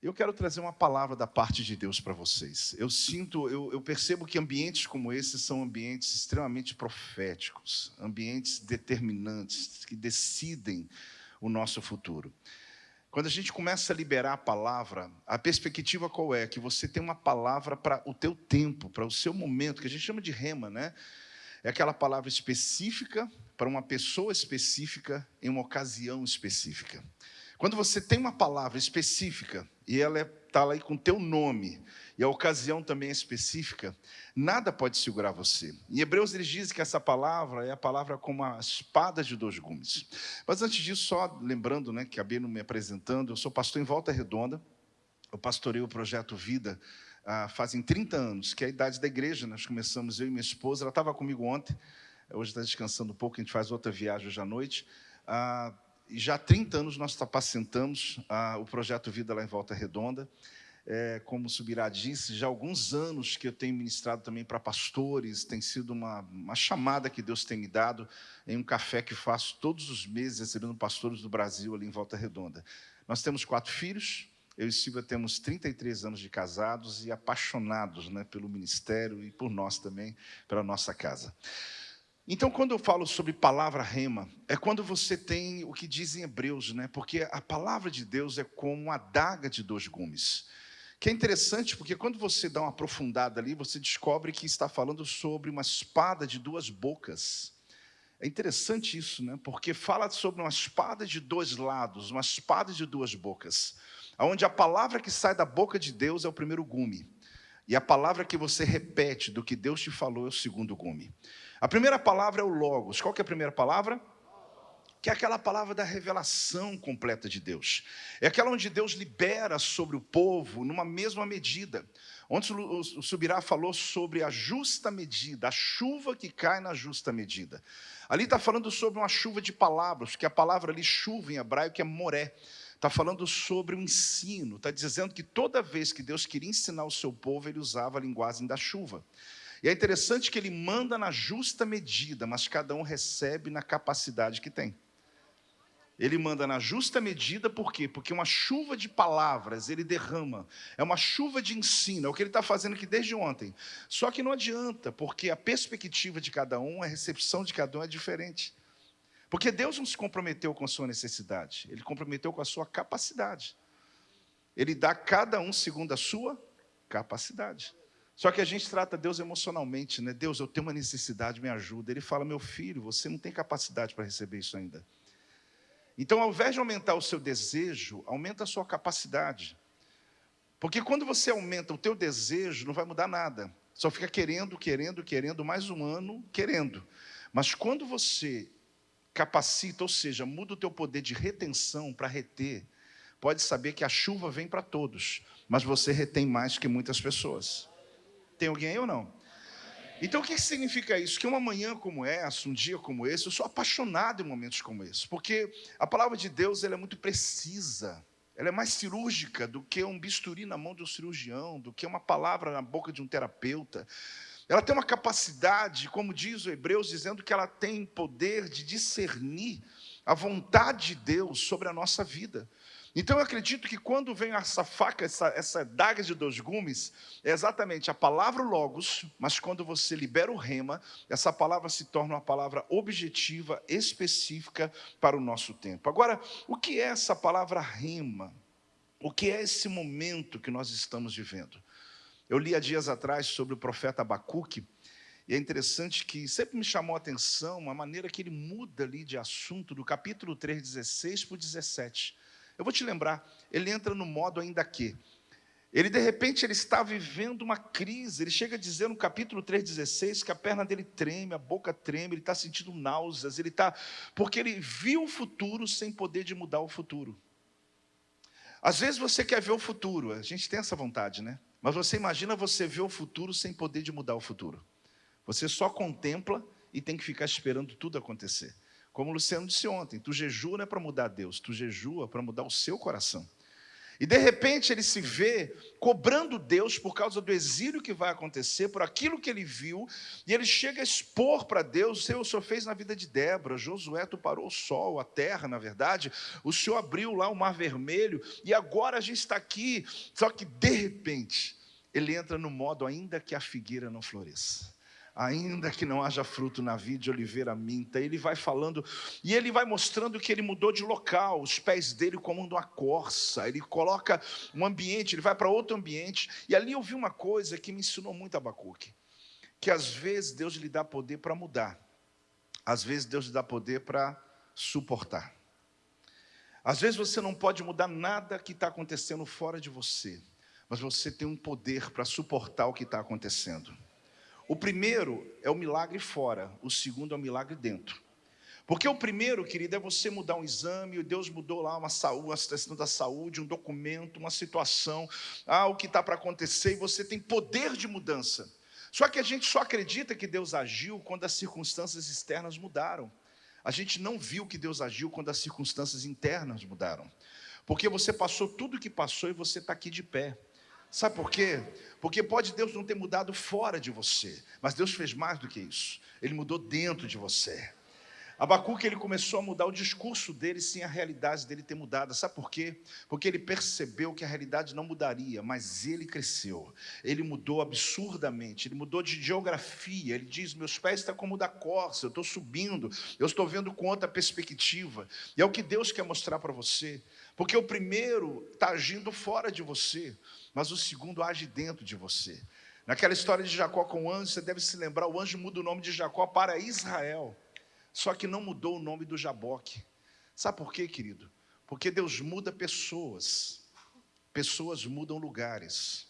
Eu quero trazer uma palavra da parte de Deus para vocês. Eu sinto, eu, eu, percebo que ambientes como esse são ambientes extremamente proféticos, ambientes determinantes, que decidem o nosso futuro. Quando a gente começa a liberar a palavra, a perspectiva qual é? Que você tem uma palavra para o teu tempo, para o seu momento, que a gente chama de rema, né? É aquela palavra específica para uma pessoa específica em uma ocasião específica. Quando você tem uma palavra específica e ela está lá com o teu nome e a ocasião também é específica, nada pode segurar você. Em Hebreus eles dizem que essa palavra é a palavra como a espada de dois gumes. Mas antes disso, só lembrando, né, que acabei não me apresentando, eu sou pastor em Volta Redonda, eu pastorei o projeto Vida ah, fazem 30 anos, que é a idade da igreja, nós começamos, eu e minha esposa, ela estava comigo ontem, hoje está descansando um pouco, a gente faz outra viagem hoje à noite, ah, e já há 30 anos nós apacentamos o projeto Vida lá em Volta Redonda. É, como Subirá disse, já há alguns anos que eu tenho ministrado também para pastores, tem sido uma, uma chamada que Deus tem me dado em um café que faço todos os meses, recebendo pastores do Brasil ali em Volta Redonda. Nós temos quatro filhos, eu e Silvia temos 33 anos de casados e apaixonados né, pelo ministério e por nós também, pela nossa casa. Então, quando eu falo sobre palavra rema, é quando você tem o que dizem Hebreus, né? Porque a palavra de Deus é como uma adaga de dois gumes. Que é interessante, porque quando você dá uma aprofundada ali, você descobre que está falando sobre uma espada de duas bocas. É interessante isso, né? Porque fala sobre uma espada de dois lados, uma espada de duas bocas. Onde a palavra que sai da boca de Deus é o primeiro gume. E a palavra que você repete do que Deus te falou é o segundo gume. A primeira palavra é o Logos. Qual que é a primeira palavra? Que é aquela palavra da revelação completa de Deus. É aquela onde Deus libera sobre o povo numa mesma medida. Ontem o Subirá falou sobre a justa medida, a chuva que cai na justa medida. Ali está falando sobre uma chuva de palavras, que a palavra ali, chuva em hebraico, é moré. Está falando sobre o ensino, está dizendo que toda vez que Deus queria ensinar o seu povo, ele usava a linguagem da chuva. E é interessante que ele manda na justa medida, mas cada um recebe na capacidade que tem. Ele manda na justa medida, por quê? Porque uma chuva de palavras ele derrama, é uma chuva de ensino, é o que ele está fazendo aqui desde ontem. Só que não adianta, porque a perspectiva de cada um, a recepção de cada um é diferente. Porque Deus não se comprometeu com a sua necessidade, Ele comprometeu com a sua capacidade. Ele dá a cada um segundo a sua capacidade. Só que a gente trata Deus emocionalmente, né? Deus, eu tenho uma necessidade, me ajuda. Ele fala, meu filho, você não tem capacidade para receber isso ainda. Então, ao invés de aumentar o seu desejo, aumenta a sua capacidade. Porque quando você aumenta o teu desejo, não vai mudar nada. Só fica querendo, querendo, querendo, mais um ano, querendo. Mas quando você capacita, ou seja, muda o teu poder de retenção para reter, pode saber que a chuva vem para todos, mas você retém mais que muitas pessoas. Tem alguém ou não? Então o que significa isso? Que uma manhã como essa, um dia como esse, eu sou apaixonado em momentos como esse, porque a palavra de Deus ela é muito precisa, ela é mais cirúrgica do que um bisturi na mão de um cirurgião, do que uma palavra na boca de um terapeuta. Ela tem uma capacidade, como diz o Hebreus, dizendo que ela tem poder de discernir a vontade de Deus sobre a nossa vida. Então eu acredito que quando vem essa faca, essa, essa daga de dois gumes, é exatamente a palavra logos, mas quando você libera o rema, essa palavra se torna uma palavra objetiva, específica para o nosso tempo. Agora, o que é essa palavra rema? O que é esse momento que nós estamos vivendo? Eu li há dias atrás sobre o profeta Abacuque, e é interessante que sempre me chamou a atenção a maneira que ele muda ali de assunto, do capítulo 3, 16 para o 17. Eu vou te lembrar, ele entra no modo ainda que. Ele, de repente, ele está vivendo uma crise. Ele chega a dizer no capítulo 3,16 que a perna dele treme, a boca treme, ele está sentindo náuseas, ele está. Porque ele viu o futuro sem poder de mudar o futuro. Às vezes você quer ver o futuro, a gente tem essa vontade, né? Mas você imagina você ver o futuro sem poder de mudar o futuro. Você só contempla e tem que ficar esperando tudo acontecer. Como o Luciano disse ontem, tu jejua não é para mudar Deus, tu jejua para mudar o seu coração. E de repente ele se vê cobrando Deus por causa do exílio que vai acontecer, por aquilo que ele viu, e ele chega a expor para Deus: o Senhor, o Senhor fez na vida de Débora, Josué, tu parou o sol, a terra, na verdade, o Senhor abriu lá o mar vermelho, e agora a gente está aqui. Só que de repente ele entra no modo ainda que a figueira não floresça ainda que não haja fruto na vide, oliveira minta. Ele vai falando e ele vai mostrando que ele mudou de local, os pés dele comandam a corça, ele coloca um ambiente, ele vai para outro ambiente. E ali eu vi uma coisa que me ensinou muito Abacuque, que às vezes Deus lhe dá poder para mudar, às vezes Deus lhe dá poder para suportar. Às vezes você não pode mudar nada que está acontecendo fora de você, mas você tem um poder para suportar o que está acontecendo. O primeiro é o milagre fora, o segundo é o milagre dentro. Porque o primeiro, querido, é você mudar um exame, Deus mudou lá uma saúde, uma situação da saúde, um documento, uma situação, ah, o que está para acontecer, e você tem poder de mudança. Só que a gente só acredita que Deus agiu quando as circunstâncias externas mudaram. A gente não viu que Deus agiu quando as circunstâncias internas mudaram. Porque você passou tudo o que passou e você está aqui de pé. Sabe por quê? Porque pode Deus não ter mudado fora de você, mas Deus fez mais do que isso. Ele mudou dentro de você. Abacuque ele começou a mudar o discurso dele sem a realidade dele ter mudado. Sabe por quê? Porque ele percebeu que a realidade não mudaria, mas ele cresceu. Ele mudou absurdamente, ele mudou de geografia. Ele diz: Meus pés estão como da corça, eu estou subindo, eu estou vendo com outra perspectiva. E é o que Deus quer mostrar para você. Porque o primeiro está agindo fora de você, mas o segundo age dentro de você. Naquela história de Jacó com o anjo, você deve se lembrar: o anjo muda o nome de Jacó para Israel, só que não mudou o nome do Jaboque. Sabe por quê, querido? Porque Deus muda pessoas, pessoas mudam lugares.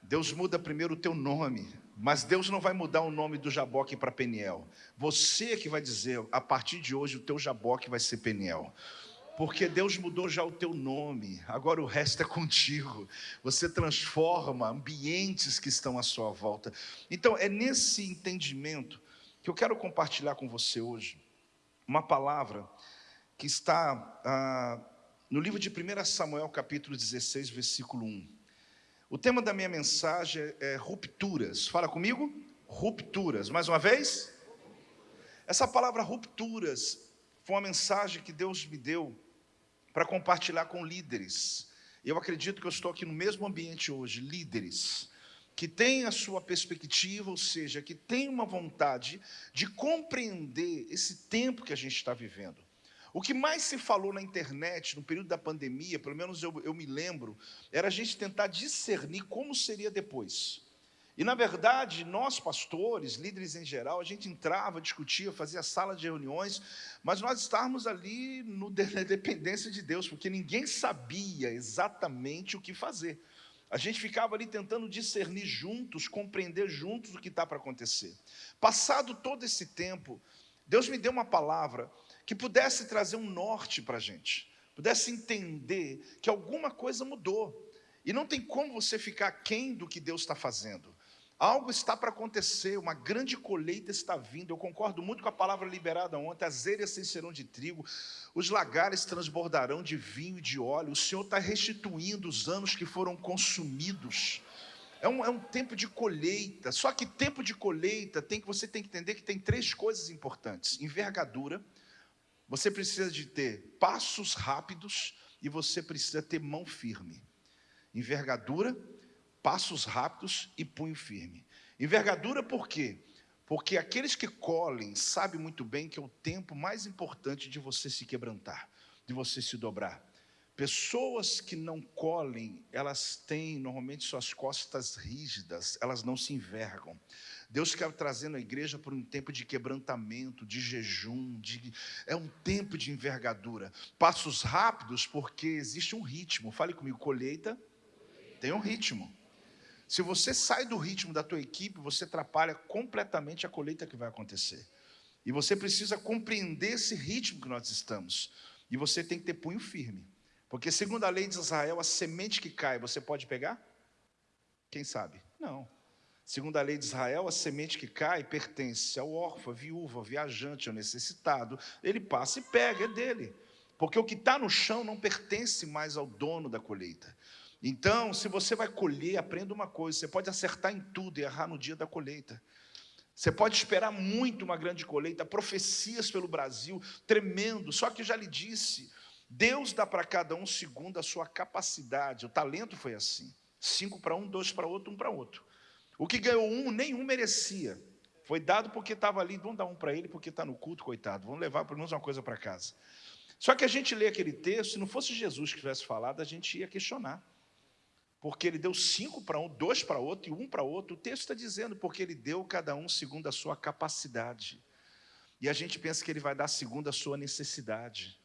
Deus muda primeiro o teu nome, mas Deus não vai mudar o nome do Jaboque para Peniel. Você que vai dizer, a partir de hoje o teu Jaboque vai ser Peniel porque Deus mudou já o teu nome, agora o resto é contigo. Você transforma ambientes que estão à sua volta. Então, é nesse entendimento que eu quero compartilhar com você hoje uma palavra que está ah, no livro de 1 Samuel, capítulo 16, versículo 1. O tema da minha mensagem é rupturas. Fala comigo? Rupturas. Mais uma vez? Essa palavra rupturas foi uma mensagem que Deus me deu para compartilhar com líderes. Eu acredito que eu estou aqui no mesmo ambiente hoje, líderes que têm a sua perspectiva, ou seja, que têm uma vontade de compreender esse tempo que a gente está vivendo. O que mais se falou na internet no período da pandemia, pelo menos eu, eu me lembro, era a gente tentar discernir como seria depois. E, na verdade, nós pastores, líderes em geral, a gente entrava, discutia, fazia sala de reuniões, mas nós estávamos ali no, na dependência de Deus, porque ninguém sabia exatamente o que fazer. A gente ficava ali tentando discernir juntos, compreender juntos o que está para acontecer. Passado todo esse tempo, Deus me deu uma palavra que pudesse trazer um norte para a gente, pudesse entender que alguma coisa mudou. E não tem como você ficar aquém do que Deus está fazendo. Algo está para acontecer, uma grande colheita está vindo. Eu concordo muito com a palavra liberada ontem: as eiras se encherão de trigo, os lagares transbordarão de vinho e de óleo. O Senhor está restituindo os anos que foram consumidos. É um, é um tempo de colheita. Só que tempo de colheita tem que você tem que entender que tem três coisas importantes: envergadura. Você precisa de ter passos rápidos e você precisa ter mão firme. Envergadura passos rápidos e punho firme. Envergadura por quê? Porque aqueles que colhem sabem muito bem que é o tempo mais importante de você se quebrantar, de você se dobrar. Pessoas que não colhem, elas têm normalmente suas costas rígidas, elas não se envergam. Deus quer trazer na igreja por um tempo de quebrantamento, de jejum, de, é um tempo de envergadura. Passos rápidos, porque existe um ritmo. Fale comigo, colheita tem um ritmo. Se você sai do ritmo da tua equipe, você atrapalha completamente a colheita que vai acontecer. E você precisa compreender esse ritmo que nós estamos. E você tem que ter punho firme. Porque segundo a lei de Israel, a semente que cai, você pode pegar? Quem sabe? Não. Segundo a lei de Israel, a semente que cai pertence ao órfão, à viúva, ao viajante, ao necessitado. Ele passa e pega, é dele. porque o que está no chão não pertence mais ao dono da colheita. Então, se você vai colher, aprenda uma coisa: você pode acertar em tudo e errar no dia da colheita. Você pode esperar muito uma grande colheita, profecias pelo Brasil, tremendo. Só que já lhe disse, Deus dá para cada um segundo a sua capacidade. O talento foi assim: cinco para um, dois para outro, um para outro. O que ganhou um, nenhum merecia. Foi dado porque estava ali, vamos dar um para ele porque está no culto, coitado. Vamos levar pelo menos uma coisa para casa. Só que a gente lê aquele texto, se não fosse Jesus que tivesse falado, a gente ia questionar. Porque ele deu cinco para um, dois para outro e um para outro. O texto está dizendo, porque ele deu cada um segundo a sua capacidade. E a gente pensa que ele vai dar segundo a sua necessidade.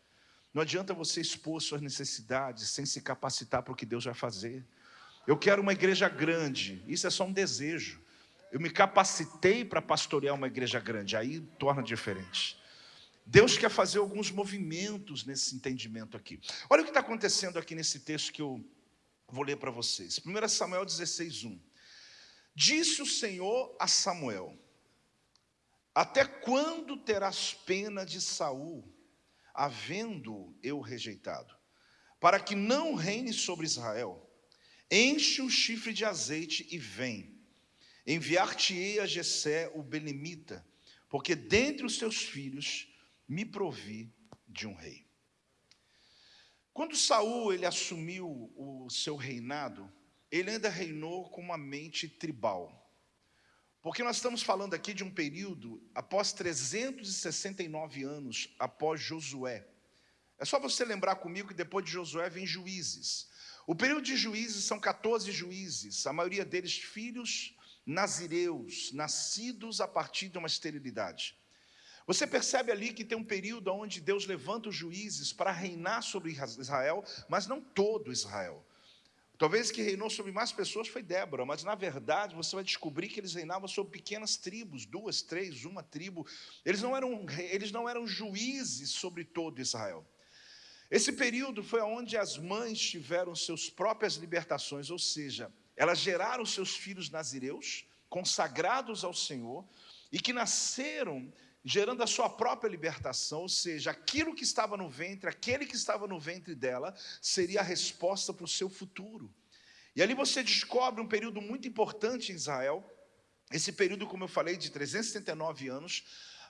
Não adianta você expor suas necessidades sem se capacitar para o que Deus vai fazer. Eu quero uma igreja grande, isso é só um desejo. Eu me capacitei para pastorear uma igreja grande, aí torna diferente. Deus quer fazer alguns movimentos nesse entendimento aqui. Olha o que está acontecendo aqui nesse texto que eu vou ler para vocês. 1 Samuel 16, 1. Disse o Senhor a Samuel: Até quando terás pena de Saul, havendo eu rejeitado, para que não reine sobre Israel? Enche um chifre de azeite e vem. Enviar-te-ei a Jessé o belemita, porque dentre os teus filhos me provi de um rei. Quando Saul ele assumiu o seu reinado, ele ainda reinou com uma mente tribal. Porque nós estamos falando aqui de um período após 369 anos após Josué. É só você lembrar comigo que depois de Josué vem juízes. O período de juízes são 14 juízes, a maioria deles filhos nazireus, nascidos a partir de uma esterilidade. Você percebe ali que tem um período onde Deus levanta os juízes para reinar sobre Israel, mas não todo Israel. Talvez que reinou sobre mais pessoas foi Débora, mas na verdade você vai descobrir que eles reinavam sobre pequenas tribos, duas, três, uma tribo. Eles não eram, eles não eram juízes sobre todo Israel. Esse período foi onde as mães tiveram suas próprias libertações, ou seja, elas geraram seus filhos nazireus, consagrados ao Senhor, e que nasceram gerando a sua própria libertação, ou seja, aquilo que estava no ventre, aquele que estava no ventre dela, seria a resposta para o seu futuro. E ali você descobre um período muito importante em Israel, esse período, como eu falei, de 379 anos,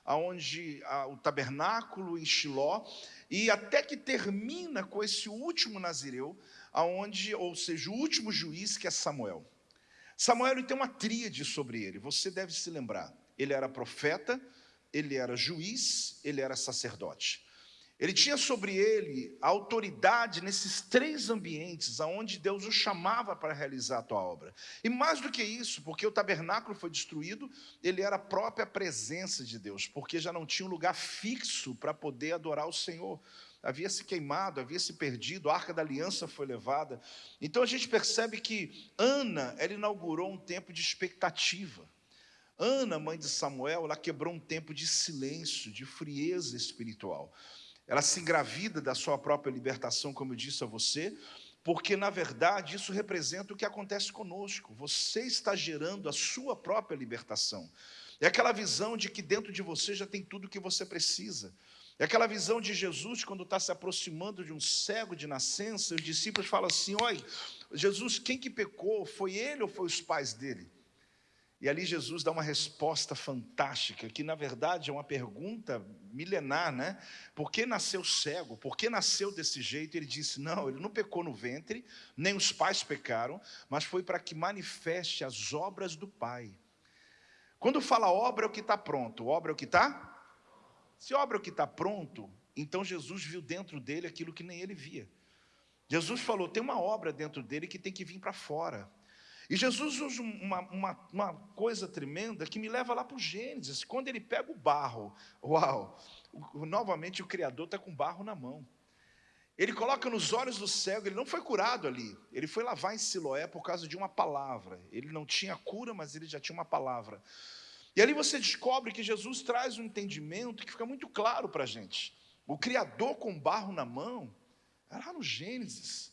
onde o tabernáculo em Shiló, e até que termina com esse último nazireu, aonde, ou seja, o último juiz que é Samuel. Samuel tem uma tríade sobre ele, você deve se lembrar. Ele era profeta, ele era juiz, ele era sacerdote. Ele tinha sobre ele a autoridade nesses três ambientes aonde Deus o chamava para realizar a tua obra. E mais do que isso, porque o tabernáculo foi destruído, ele era a própria presença de Deus, porque já não tinha um lugar fixo para poder adorar o Senhor. Havia se queimado, havia se perdido, a arca da aliança foi levada. Então a gente percebe que Ana, ela inaugurou um tempo de expectativa. Ana, mãe de Samuel, ela quebrou um tempo de silêncio, de frieza espiritual. Ela se engravida da sua própria libertação, como eu disse a você, porque na verdade isso representa o que acontece conosco. Você está gerando a sua própria libertação. É aquela visão de que dentro de você já tem tudo o que você precisa. É aquela visão de Jesus quando está se aproximando de um cego de nascença, os discípulos falam assim: Olha, Jesus, quem que pecou? Foi ele ou foi os pais dele? E ali Jesus dá uma resposta fantástica, que na verdade é uma pergunta milenar, né? Por que nasceu cego? Por que nasceu desse jeito? Ele disse: não, ele não pecou no ventre, nem os pais pecaram, mas foi para que manifeste as obras do Pai. Quando fala obra é o que está pronto, obra é o que está? Se obra é o que está pronto, então Jesus viu dentro dele aquilo que nem ele via. Jesus falou: tem uma obra dentro dele que tem que vir para fora. E Jesus usa uma, uma, uma coisa tremenda que me leva lá para o Gênesis, quando ele pega o barro, uau, novamente o Criador está com barro na mão. Ele coloca nos olhos do cego, ele não foi curado ali, ele foi lavar em Siloé por causa de uma palavra. Ele não tinha cura, mas ele já tinha uma palavra. E ali você descobre que Jesus traz um entendimento que fica muito claro para a gente. O Criador com barro na mão, é lá no Gênesis.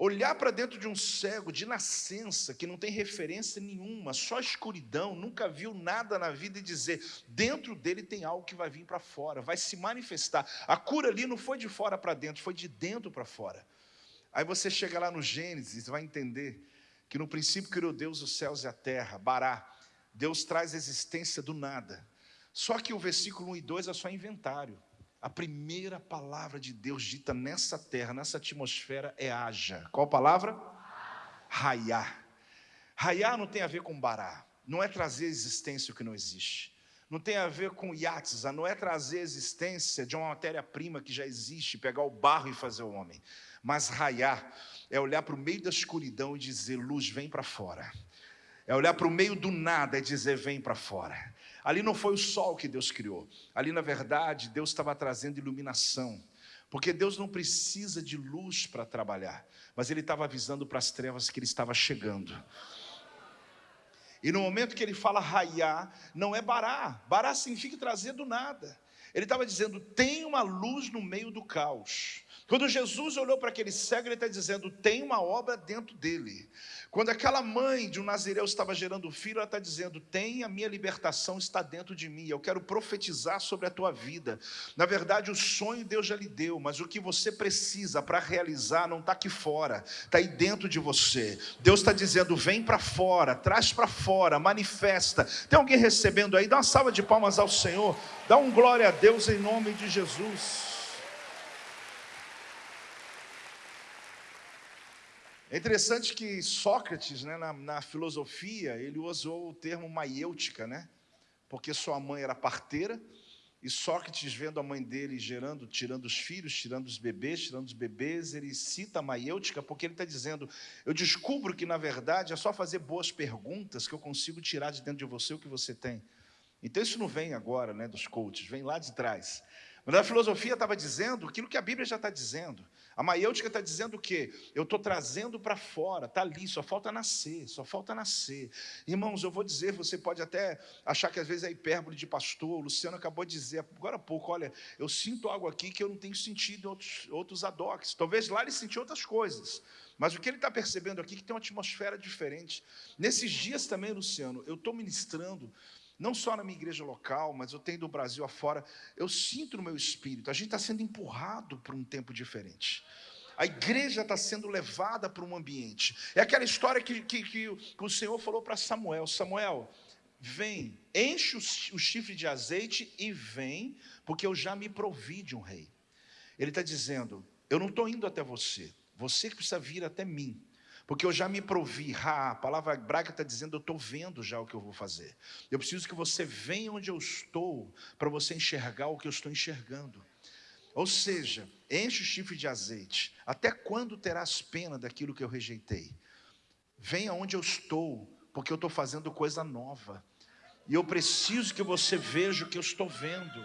Olhar para dentro de um cego de nascença, que não tem referência nenhuma, só escuridão, nunca viu nada na vida e dizer: dentro dele tem algo que vai vir para fora, vai se manifestar. A cura ali não foi de fora para dentro, foi de dentro para fora. Aí você chega lá no Gênesis e vai entender que no princípio criou Deus os céus e a terra, Bará. Deus traz existência do nada. Só que o versículo 1 e 2 é só inventário. A primeira palavra de Deus dita nessa terra, nessa atmosfera, é haja. Qual palavra? Raiá. Raiá não tem a ver com bará, não é trazer existência o que não existe. Não tem a ver com yatza, não é trazer existência de uma matéria-prima que já existe, pegar o barro e fazer o homem. Mas raiá é olhar para o meio da escuridão e dizer: luz, vem para fora. É olhar para o meio do nada e dizer: vem para fora. Ali não foi o sol que Deus criou. Ali, na verdade, Deus estava trazendo iluminação. Porque Deus não precisa de luz para trabalhar, mas Ele estava avisando para as trevas que Ele estava chegando. E no momento que ele fala raiar, não é bará. Bará significa trazer do nada. Ele estava dizendo: tem uma luz no meio do caos. Quando Jesus olhou para aquele cego, ele está dizendo: tem uma obra dentro dele. Quando aquela mãe de um nazireu estava gerando filho, ela está dizendo: tem a minha libertação está dentro de mim. Eu quero profetizar sobre a tua vida. Na verdade, o sonho Deus já lhe deu, mas o que você precisa para realizar não está aqui fora, está aí dentro de você. Deus está dizendo: vem para fora, traz para fora, manifesta. Tem alguém recebendo aí? Dá uma salva de palmas ao Senhor. Dá um glória a Deus em nome de Jesus. É interessante que Sócrates, né, na, na, filosofia, ele usou o termo maiêutica, né? Porque sua mãe era parteira, e Sócrates, vendo a mãe dele gerando, tirando os filhos, tirando os bebês, tirando os bebês, ele cita a maiêutica, porque ele está dizendo: eu descubro que, na verdade, é só fazer boas perguntas que eu consigo tirar de dentro de você o que você tem. Então, isso não vem agora, né, dos coaches, vem lá de trás. Mas a filosofia estava dizendo aquilo que a Bíblia já está dizendo. A maiêutica está dizendo o quê? Eu estou trazendo para fora, está ali, só falta nascer, só falta nascer. Irmãos, eu vou dizer, você pode até achar que às vezes é hipérbole de pastor, o Luciano acabou de dizer agora há pouco, olha, eu sinto algo aqui que eu não tenho sentido em outros, outros. Talvez lá ele sentiu outras coisas. Mas o que ele está percebendo aqui é que tem uma atmosfera diferente. Nesses dias também, Luciano, eu estou ministrando não só na minha igreja local, mas eu tenho do Brasil afora, eu sinto no meu espírito, a gente está sendo empurrado para um tempo diferente. A igreja está sendo levada para um ambiente. É aquela história que, que, que o Senhor falou para Samuel: Samuel, vem, enche o, o chifre de azeite e vem, porque eu já me provi de um rei. Ele está dizendo: Eu não estou indo até você, você que precisa vir até mim porque eu já me provi, ha, a palavra hebraica está dizendo, eu estou vendo já o que eu vou fazer. Eu preciso que você venha onde eu estou, para você enxergar o que eu estou enxergando. Ou seja, enche o chifre de azeite. Até quando terás pena daquilo que eu rejeitei? Venha onde eu estou, porque eu estou fazendo coisa nova. E eu preciso que você veja o que eu estou vendo.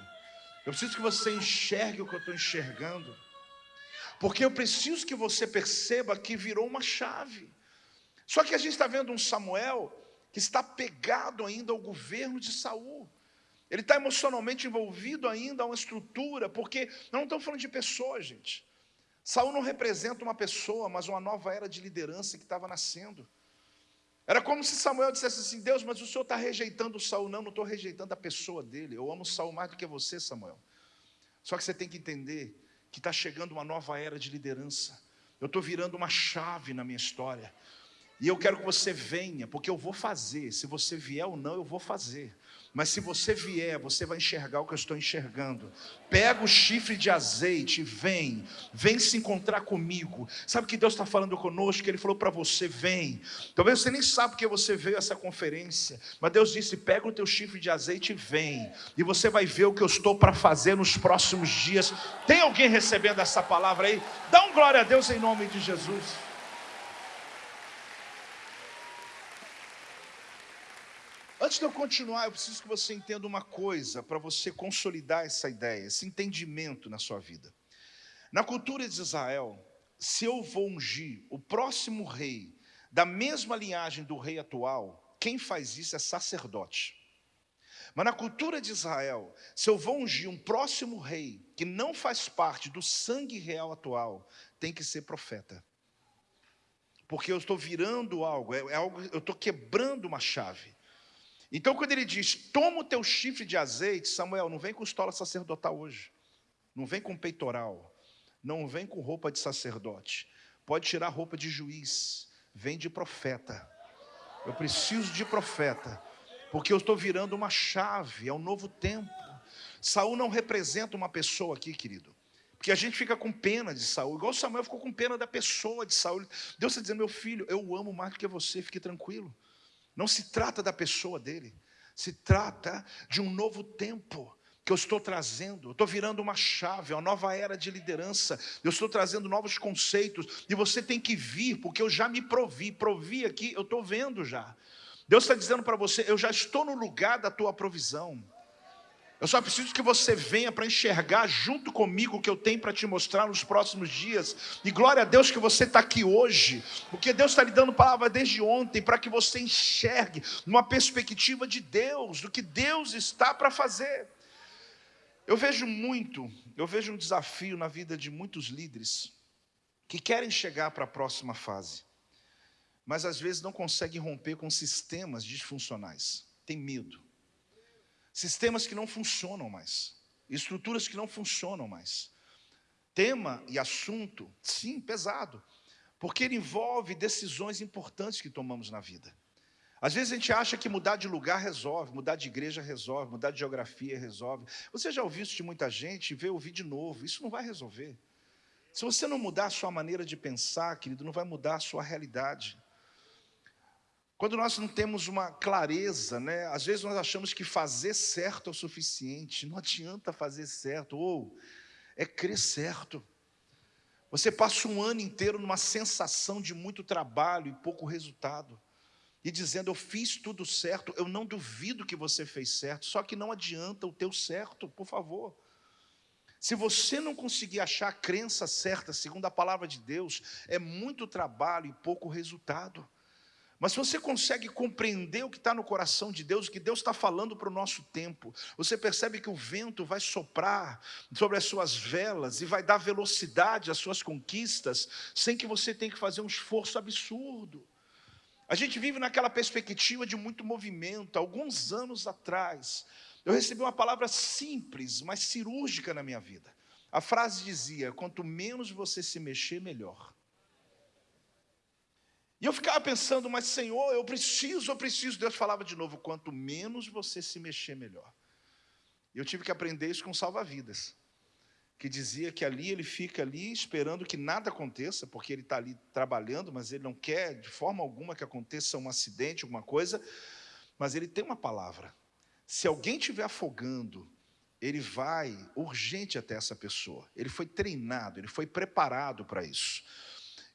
Eu preciso que você enxergue o que eu estou enxergando. Porque eu preciso que você perceba que virou uma chave. Só que a gente está vendo um Samuel que está pegado ainda ao governo de Saul. Ele está emocionalmente envolvido ainda a uma estrutura, porque não estamos falando de pessoas, gente. Saul não representa uma pessoa, mas uma nova era de liderança que estava nascendo. Era como se Samuel dissesse assim: Deus, mas o senhor está rejeitando Saul. Não, não estou rejeitando a pessoa dele. Eu amo Saul mais do que você, Samuel. Só que você tem que entender que está chegando uma nova era de liderança. Eu estou virando uma chave na minha história. E eu quero que você venha, porque eu vou fazer. Se você vier ou não, eu vou fazer. Mas se você vier, você vai enxergar o que eu estou enxergando. Pega o chifre de azeite e vem, vem se encontrar comigo. Sabe o que Deus está falando conosco? Que Ele falou para você: vem. Talvez você nem sabe porque você veio a essa conferência, mas Deus disse: pega o teu chifre de azeite e vem. E você vai ver o que eu estou para fazer nos próximos dias. Tem alguém recebendo essa palavra aí? Dá um glória a Deus em nome de Jesus. Antes de eu continuar, eu preciso que você entenda uma coisa para você consolidar essa ideia, esse entendimento na sua vida. Na cultura de Israel, se eu vou ungir o próximo rei da mesma linhagem do rei atual, quem faz isso é sacerdote. Mas na cultura de Israel, se eu vou ungir um próximo rei que não faz parte do sangue real atual, tem que ser profeta. porque eu estou virando algo, é, é algo, eu estou quebrando uma chave. Então, quando ele diz, toma o teu chifre de azeite, Samuel, não vem com estola sacerdotal hoje, não vem com peitoral, não vem com roupa de sacerdote, pode tirar roupa de juiz, vem de profeta. Eu preciso de profeta, porque eu estou virando uma chave, é um novo tempo. Saul não representa uma pessoa aqui, querido. Porque a gente fica com pena de Saul, igual Samuel ficou com pena da pessoa de Saul. Deus está dizendo, meu filho, eu o amo mais do que você, fique tranquilo. Não se trata da pessoa dele, se trata de um novo tempo que eu estou trazendo. Eu estou virando uma chave, uma nova era de liderança. Eu estou trazendo novos conceitos. E você tem que vir, porque eu já me provi. Provi aqui, eu estou vendo já. Deus está dizendo para você: eu já estou no lugar da tua provisão. Eu só preciso que você venha para enxergar junto comigo o que eu tenho para te mostrar nos próximos dias. E glória a Deus que você está aqui hoje, porque Deus está lhe dando palavra desde ontem para que você enxergue numa perspectiva de Deus, do que Deus está para fazer. Eu vejo muito, eu vejo um desafio na vida de muitos líderes que querem chegar para a próxima fase, mas às vezes não conseguem romper com sistemas disfuncionais, tem medo sistemas que não funcionam mais, estruturas que não funcionam mais. Tema e assunto, sim, pesado, porque ele envolve decisões importantes que tomamos na vida. Às vezes a gente acha que mudar de lugar resolve, mudar de igreja resolve, mudar de geografia resolve. Você já ouviu isso de muita gente e veio ouvir de novo. Isso não vai resolver. Se você não mudar a sua maneira de pensar, querido, não vai mudar a sua realidade. Quando nós não temos uma clareza, né? às vezes nós achamos que fazer certo é o suficiente, não adianta fazer certo, ou é crer certo. Você passa um ano inteiro numa sensação de muito trabalho e pouco resultado, e dizendo, eu fiz tudo certo, eu não duvido que você fez certo, só que não adianta o teu certo, por favor. Se você não conseguir achar a crença certa, segundo a palavra de Deus, é muito trabalho e pouco resultado. Mas se você consegue compreender o que está no coração de Deus, o que Deus está falando para o nosso tempo, você percebe que o vento vai soprar sobre as suas velas e vai dar velocidade às suas conquistas, sem que você tenha que fazer um esforço absurdo. A gente vive naquela perspectiva de muito movimento. Alguns anos atrás, eu recebi uma palavra simples, mas cirúrgica na minha vida. A frase dizia: quanto menos você se mexer, melhor. E eu ficava pensando, mas Senhor, eu preciso, eu preciso. Deus falava de novo: quanto menos você se mexer, melhor. Eu tive que aprender isso com salva-vidas, que dizia que ali ele fica ali esperando que nada aconteça, porque ele está ali trabalhando, mas ele não quer de forma alguma que aconteça um acidente, alguma coisa, mas ele tem uma palavra. Se alguém estiver afogando, ele vai urgente até essa pessoa. Ele foi treinado, ele foi preparado para isso.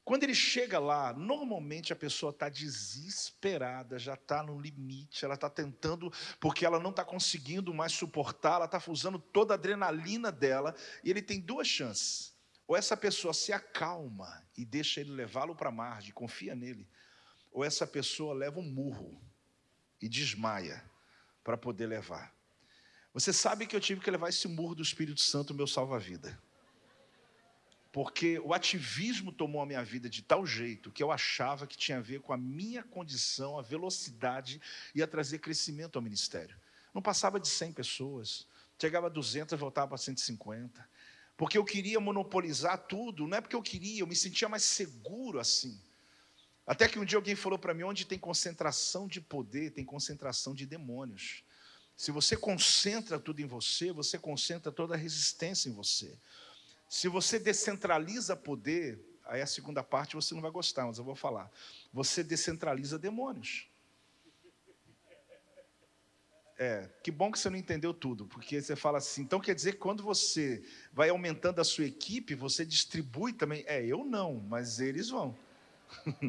Quando ele chega lá, normalmente a pessoa está desesperada, já está no limite, ela está tentando, porque ela não está conseguindo mais suportar, ela está usando toda a adrenalina dela, e ele tem duas chances. Ou essa pessoa se acalma e deixa ele levá-lo para a margem, confia nele, ou essa pessoa leva um murro e desmaia para poder levar. Você sabe que eu tive que levar esse murro do Espírito Santo, meu salva-vida porque o ativismo tomou a minha vida de tal jeito que eu achava que tinha a ver com a minha condição, a velocidade, ia trazer crescimento ao ministério. Não passava de 100 pessoas, chegava a 200, voltava para 150, porque eu queria monopolizar tudo, não é porque eu queria, eu me sentia mais seguro assim. Até que um dia alguém falou para mim: onde tem concentração de poder, tem concentração de demônios. Se você concentra tudo em você, você concentra toda a resistência em você. Se você descentraliza poder, aí a segunda parte você não vai gostar, mas eu vou falar. Você descentraliza demônios. É, que bom que você não entendeu tudo, porque você fala assim, então quer dizer que quando você vai aumentando a sua equipe, você distribui também. É, eu não, mas eles vão.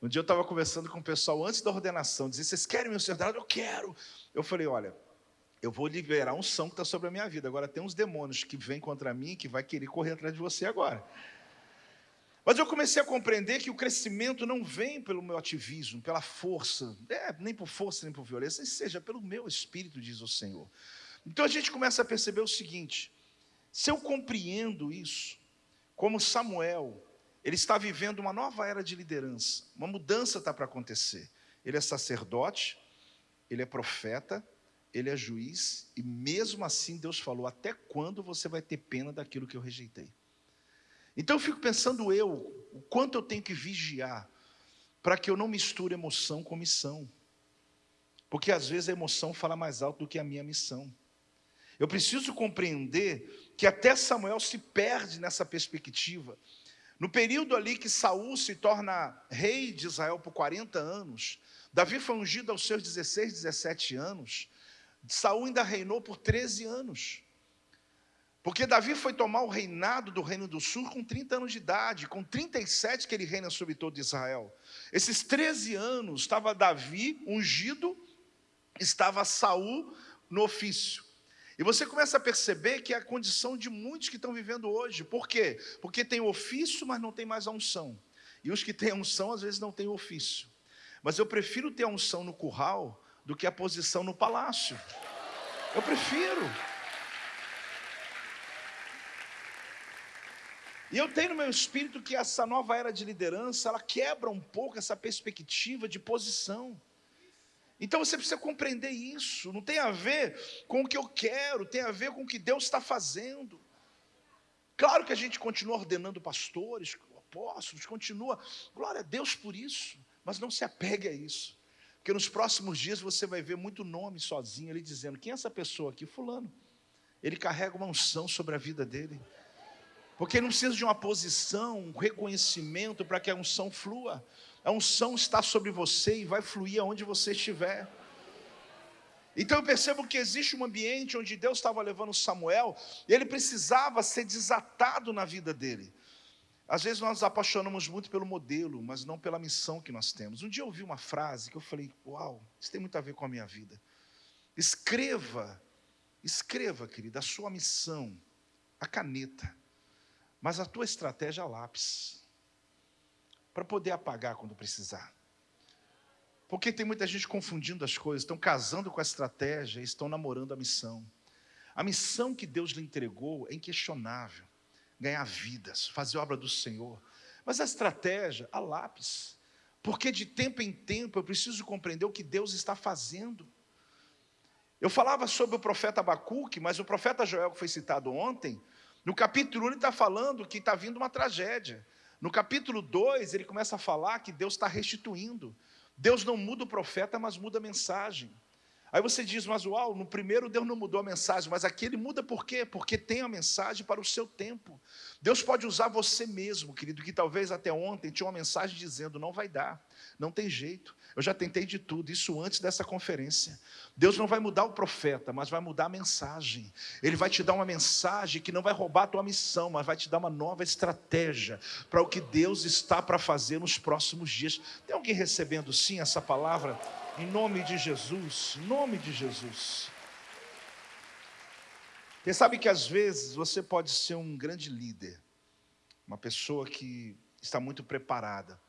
um dia eu estava conversando com o pessoal antes da ordenação, dizia, vocês querem meu secretário? Eu quero. Eu falei, olha, eu vou liberar um som que está sobre a minha vida. Agora tem uns demônios que vêm contra mim que vai querer correr atrás de você agora. Mas eu comecei a compreender que o crescimento não vem pelo meu ativismo, pela força, é, nem por força, nem por violência, seja pelo meu espírito, diz o Senhor. Então a gente começa a perceber o seguinte: se eu compreendo isso, como Samuel, ele está vivendo uma nova era de liderança, uma mudança está para acontecer. Ele é sacerdote, ele é profeta, ele é juiz, e mesmo assim Deus falou: até quando você vai ter pena daquilo que eu rejeitei? Então eu fico pensando eu, o quanto eu tenho que vigiar para que eu não misture emoção com missão. Porque às vezes a emoção fala mais alto do que a minha missão. Eu preciso compreender que até Samuel se perde nessa perspectiva. No período ali que Saul se torna rei de Israel por 40 anos, Davi foi ungido aos seus 16, 17 anos, Saul ainda reinou por 13 anos. Porque Davi foi tomar o reinado do Reino do Sul com 30 anos de idade, com 37 que ele reina sobre todo Israel. Esses 13 anos estava Davi ungido, estava Saul no ofício. E você começa a perceber que é a condição de muitos que estão vivendo hoje. Por quê? Porque tem o ofício, mas não tem mais a unção. E os que têm a unção, às vezes, não têm o ofício. Mas eu prefiro ter a unção no curral do que a posição no palácio. Eu prefiro. E eu tenho no meu espírito que essa nova era de liderança, ela quebra um pouco essa perspectiva de posição. Então você precisa compreender isso. Não tem a ver com o que eu quero, tem a ver com o que Deus está fazendo. Claro que a gente continua ordenando pastores, apóstolos, continua, glória a Deus por isso, mas não se apegue a isso. Porque nos próximos dias você vai ver muito nome sozinho ali dizendo: quem é essa pessoa aqui? Fulano. Ele carrega uma unção sobre a vida dele. Porque ele não precisa de uma posição, um reconhecimento para que a unção flua. A unção está sobre você e vai fluir aonde você estiver. Então eu percebo que existe um ambiente onde Deus estava levando Samuel, e ele precisava ser desatado na vida dele. Às vezes nós nos apaixonamos muito pelo modelo, mas não pela missão que nós temos. Um dia eu ouvi uma frase que eu falei: Uau, isso tem muito a ver com a minha vida. Escreva, escreva, querida, a sua missão, a caneta, mas a tua estratégia a lápis para poder apagar quando precisar. Porque tem muita gente confundindo as coisas, estão casando com a estratégia, estão namorando a missão. A missão que Deus lhe entregou é inquestionável: ganhar vidas, fazer obra do Senhor. Mas a estratégia, a lápis. Porque de tempo em tempo eu preciso compreender o que Deus está fazendo. Eu falava sobre o profeta Abacuque, mas o profeta Joel, que foi citado ontem, no capítulo 1 ele está falando que está vindo uma tragédia. No capítulo 2, ele começa a falar que Deus está restituindo. Deus não muda o profeta, mas muda a mensagem. Aí você diz, mas uau, no primeiro Deus não mudou a mensagem, mas aqui ele muda por quê? Porque tem a mensagem para o seu tempo. Deus pode usar você mesmo, querido, que talvez até ontem tinha uma mensagem dizendo: não vai dar, não tem jeito. Eu já tentei de tudo, isso antes dessa conferência. Deus não vai mudar o profeta, mas vai mudar a mensagem. Ele vai te dar uma mensagem que não vai roubar a tua missão, mas vai te dar uma nova estratégia para o que Deus está para fazer nos próximos dias. Tem alguém recebendo sim essa palavra? Em nome de Jesus, em nome de Jesus. Você sabe que às vezes você pode ser um grande líder, uma pessoa que está muito preparada,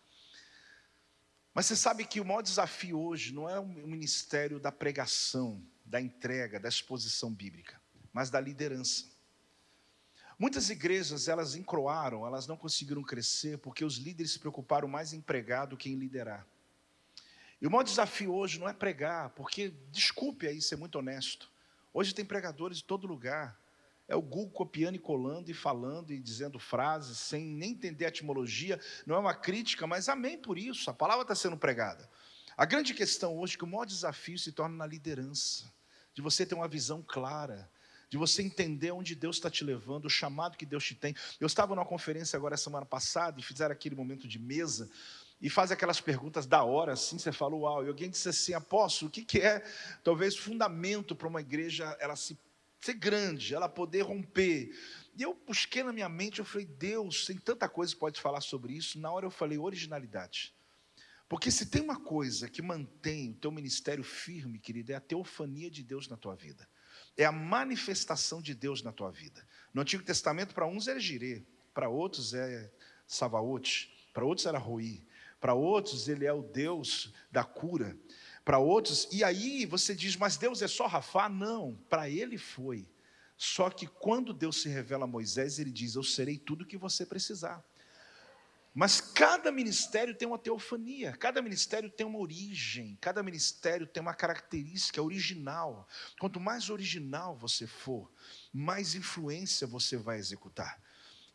mas você sabe que o maior desafio hoje não é o ministério da pregação, da entrega, da exposição bíblica, mas da liderança. Muitas igrejas, elas encroaram, elas não conseguiram crescer porque os líderes se preocuparam mais em pregar do que em liderar. E o maior desafio hoje não é pregar, porque, desculpe aí ser muito honesto, hoje tem pregadores de todo lugar, é o Google copiando e colando e falando e dizendo frases sem nem entender a etimologia. Não é uma crítica, mas amém por isso. A palavra está sendo pregada. A grande questão hoje é que o maior desafio se torna na liderança, de você ter uma visão clara, de você entender onde Deus está te levando, o chamado que Deus te tem. Eu estava numa conferência agora semana passada e fizeram aquele momento de mesa e faz aquelas perguntas da hora, assim, você fala, uau, e alguém disse assim, apóstolo, o que, que é, talvez, fundamento para uma igreja, ela se ser grande, ela poder romper. E eu busquei na minha mente, eu falei, Deus, tem tanta coisa que pode falar sobre isso. Na hora eu falei, originalidade. Porque se tem uma coisa que mantém o teu ministério firme, querido, é a teofania de Deus na tua vida. É a manifestação de Deus na tua vida. No Antigo Testamento, para uns era Jirê, para outros é Savaote, para outros era Roi, para outros ele é o Deus da cura para outros, e aí você diz, mas Deus é só Rafá? Não, para ele foi. Só que quando Deus se revela a Moisés, ele diz: Eu serei tudo o que você precisar. Mas cada ministério tem uma teofania, cada ministério tem uma origem, cada ministério tem uma característica original. Quanto mais original você for, mais influência você vai executar.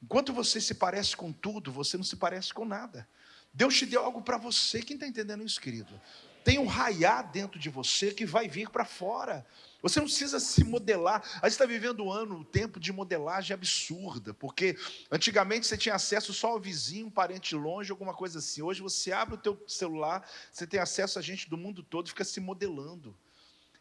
Enquanto você se parece com tudo, você não se parece com nada. Deus te deu algo para você. Quem está entendendo isso, querido? Tem um raiar dentro de você que vai vir para fora. Você não precisa se modelar. A gente está vivendo um ano, um tempo de modelagem absurda, porque antigamente você tinha acesso só ao vizinho, um parente longe, alguma coisa assim. Hoje você abre o teu celular, você tem acesso a gente do mundo todo, fica se modelando.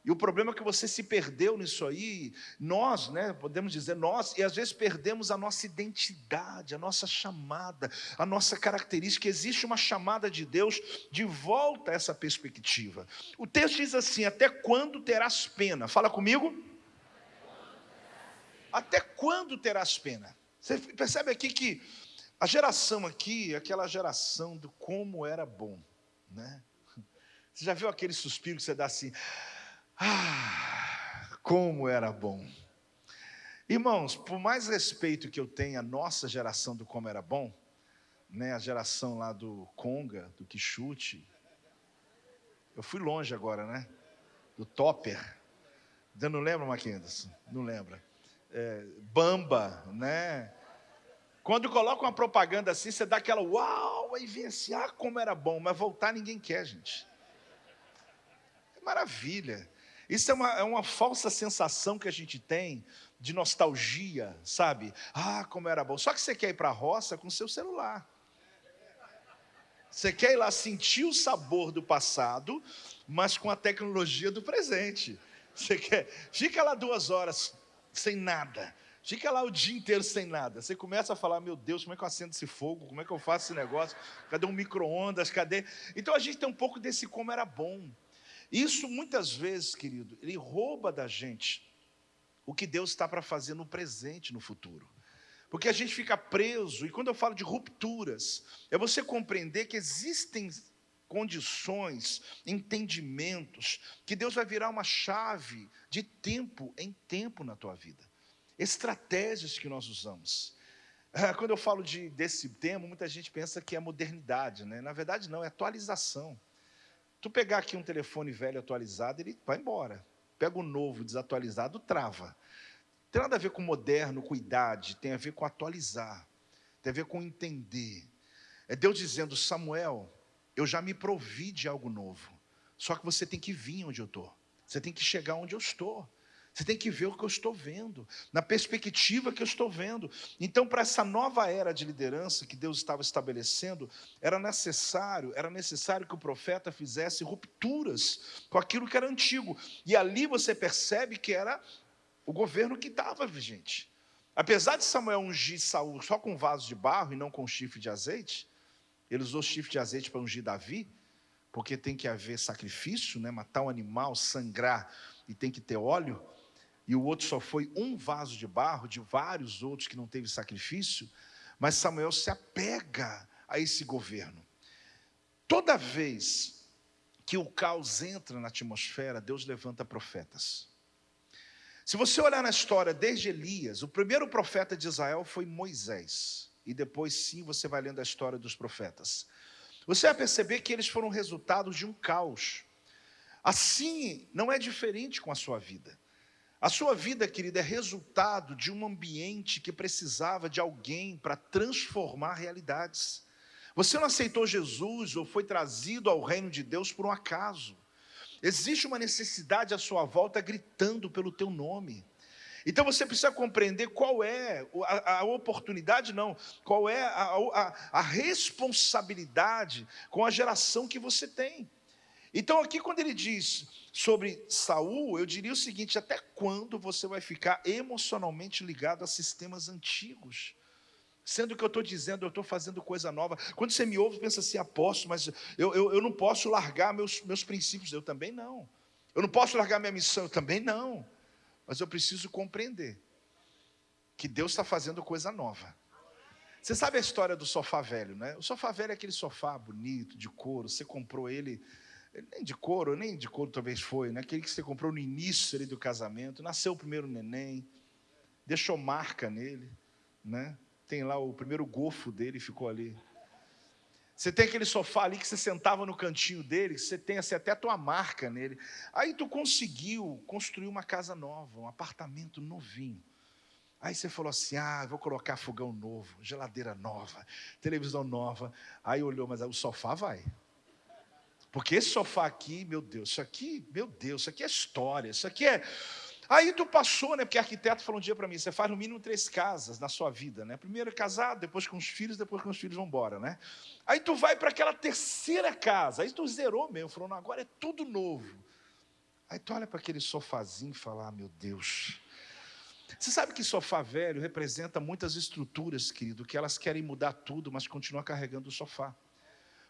E o problema é que você se perdeu nisso aí, nós, né, podemos dizer nós, e às vezes perdemos a nossa identidade, a nossa chamada, a nossa característica. Existe uma chamada de Deus de volta a essa perspectiva. O texto diz assim: Até quando terás pena? Fala comigo. Até quando terás pena? Você percebe aqui que a geração aqui, aquela geração do como era bom, né? Você já viu aquele suspiro que você dá assim? Ah, como era bom. Irmãos, por mais respeito que eu tenha à nossa geração do como era bom, né, a geração lá do Conga, do Quixute, eu fui longe agora, né? Do Topper. Não lembra, Mackenzie? Não lembra. É, Bamba, né? Quando coloca uma propaganda assim, você dá aquela uau, aí vem assim, ah, como era bom, mas voltar ninguém quer, gente. É maravilha. Isso é uma, é uma falsa sensação que a gente tem de nostalgia, sabe? Ah, como era bom. Só que você quer ir para a roça com seu celular. Você quer ir lá sentir o sabor do passado, mas com a tecnologia do presente. Você quer, fica lá duas horas sem nada. Fica lá o dia inteiro sem nada. Você começa a falar, meu Deus, como é que eu acendo esse fogo? Como é que eu faço esse negócio? Cadê um micro-ondas? Cadê? Então a gente tem um pouco desse como era bom. Isso muitas vezes, querido, ele rouba da gente o que Deus está para fazer no presente, no futuro. Porque a gente fica preso, e quando eu falo de rupturas, é você compreender que existem condições, entendimentos, que Deus vai virar uma chave de tempo em tempo na tua vida. Estratégias que nós usamos. Ah, quando eu falo de, desse tema, muita gente pensa que é modernidade, né? Na verdade, não, é atualização. Tu pegar aqui um telefone velho atualizado, ele vai embora. Pega o novo desatualizado, trava. Tem nada a ver com moderno, com idade, tem a ver com atualizar, tem a ver com entender. É Deus dizendo, Samuel, eu já me provi de algo novo. Só que você tem que vir onde eu estou. Você tem que chegar onde eu estou. Você tem que ver o que eu estou vendo, na perspectiva que eu estou vendo. Então, para essa nova era de liderança que Deus estava estabelecendo, era necessário, era necessário que o profeta fizesse rupturas com aquilo que era antigo. E ali você percebe que era o governo que estava vigente. Apesar de Samuel ungir Saul só com vaso de barro e não com chifre de azeite, ele usou chifre de azeite para ungir Davi, porque tem que haver sacrifício, né? matar um animal, sangrar e tem que ter óleo e o outro só foi um vaso de barro, de vários outros que não teve sacrifício, mas Samuel se apega a esse governo. Toda vez que o caos entra na atmosfera, Deus levanta profetas. Se você olhar na história desde Elias, o primeiro profeta de Israel foi Moisés, e depois sim você vai lendo a história dos profetas. Você vai perceber que eles foram resultados de um caos. Assim, não é diferente com a sua vida. A sua vida, querida, é resultado de um ambiente que precisava de alguém para transformar realidades. Você não aceitou Jesus ou foi trazido ao reino de Deus por um acaso. Existe uma necessidade à sua volta gritando pelo teu nome. Então você precisa compreender qual é a, a oportunidade, não, qual é a, a, a responsabilidade com a geração que você tem. Então aqui quando ele diz sobre Saul, eu diria o seguinte: até quando você vai ficar emocionalmente ligado a sistemas antigos? Sendo que eu estou dizendo, eu estou fazendo coisa nova. Quando você me ouve, pensa assim, apóstolo, mas eu, eu, eu não posso largar meus, meus princípios. Eu também não. Eu não posso largar minha missão. Eu também não. Mas eu preciso compreender que Deus está fazendo coisa nova. Você sabe a história do sofá velho, né? O sofá velho é aquele sofá bonito, de couro. Você comprou ele nem de couro, nem de couro talvez foi, né? aquele que você comprou no início ali do casamento, nasceu o primeiro neném, deixou marca nele, né? tem lá o primeiro gofo dele, ficou ali. Você tem aquele sofá ali que você sentava no cantinho dele, você tem assim, até a tua marca nele. Aí tu conseguiu construir uma casa nova, um apartamento novinho. Aí você falou assim: ah, vou colocar fogão novo, geladeira nova, televisão nova. Aí olhou, mas o sofá vai. Porque esse sofá aqui, meu Deus, isso aqui, meu Deus, isso aqui é história, isso aqui é. Aí tu passou, né? Porque arquiteto falou um dia para mim: você faz no mínimo três casas na sua vida, né? Primeiro é casado, depois com os filhos, depois com os filhos vão embora, né? Aí tu vai para aquela terceira casa, aí tu zerou mesmo, falou: não, agora é tudo novo. Aí tu olha para aquele sofazinho e fala: ah, meu Deus, você sabe que sofá velho representa muitas estruturas, querido, que elas querem mudar tudo, mas continuam carregando o sofá.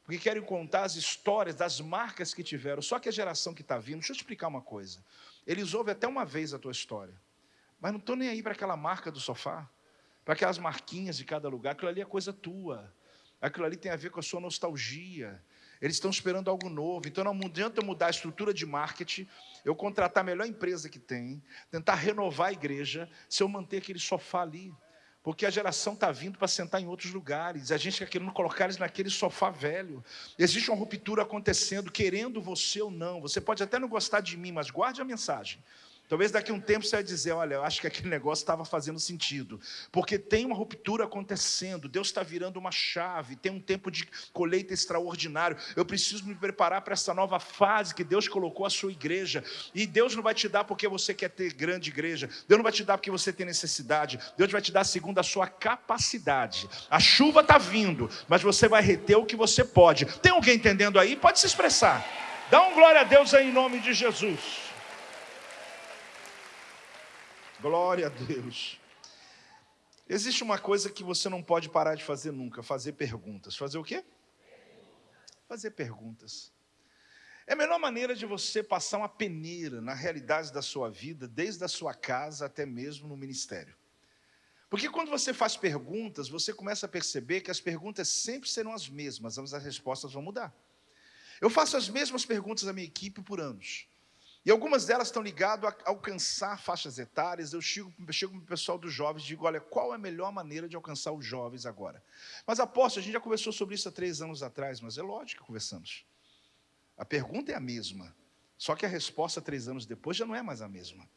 Porque querem contar as histórias das marcas que tiveram. Só que a geração que está vindo, deixa eu explicar uma coisa. Eles ouvem até uma vez a tua história, mas não estão nem aí para aquela marca do sofá, para aquelas marquinhas de cada lugar. Aquilo ali é coisa tua. Aquilo ali tem a ver com a sua nostalgia. Eles estão esperando algo novo. Então não adianta mudar a estrutura de marketing, eu contratar a melhor empresa que tem, tentar renovar a igreja, se eu manter aquele sofá ali. Porque a geração está vindo para sentar em outros lugares. A gente está querendo colocar eles naquele sofá velho. Existe uma ruptura acontecendo, querendo você ou não. Você pode até não gostar de mim, mas guarde a mensagem. Talvez daqui a um tempo você vai dizer: Olha, eu acho que aquele negócio estava fazendo sentido, porque tem uma ruptura acontecendo, Deus está virando uma chave, tem um tempo de colheita extraordinário. Eu preciso me preparar para essa nova fase que Deus colocou a sua igreja. E Deus não vai te dar porque você quer ter grande igreja, Deus não vai te dar porque você tem necessidade, Deus vai te dar segundo a sua capacidade. A chuva está vindo, mas você vai reter o que você pode. Tem alguém entendendo aí? Pode se expressar. Dá um glória a Deus aí em nome de Jesus. Glória a Deus. Existe uma coisa que você não pode parar de fazer nunca: fazer perguntas. Fazer o quê? Fazer perguntas. É a melhor maneira de você passar uma peneira na realidade da sua vida, desde a sua casa até mesmo no ministério. Porque quando você faz perguntas, você começa a perceber que as perguntas sempre serão as mesmas, mas as respostas vão mudar. Eu faço as mesmas perguntas à minha equipe por anos. E algumas delas estão ligadas a alcançar faixas etárias. Eu chego, chego para o pessoal dos jovens e digo: olha, qual é a melhor maneira de alcançar os jovens agora? Mas aposto, a gente já conversou sobre isso há três anos atrás, mas é lógico que conversamos. A pergunta é a mesma, só que a resposta três anos depois já não é mais a mesma.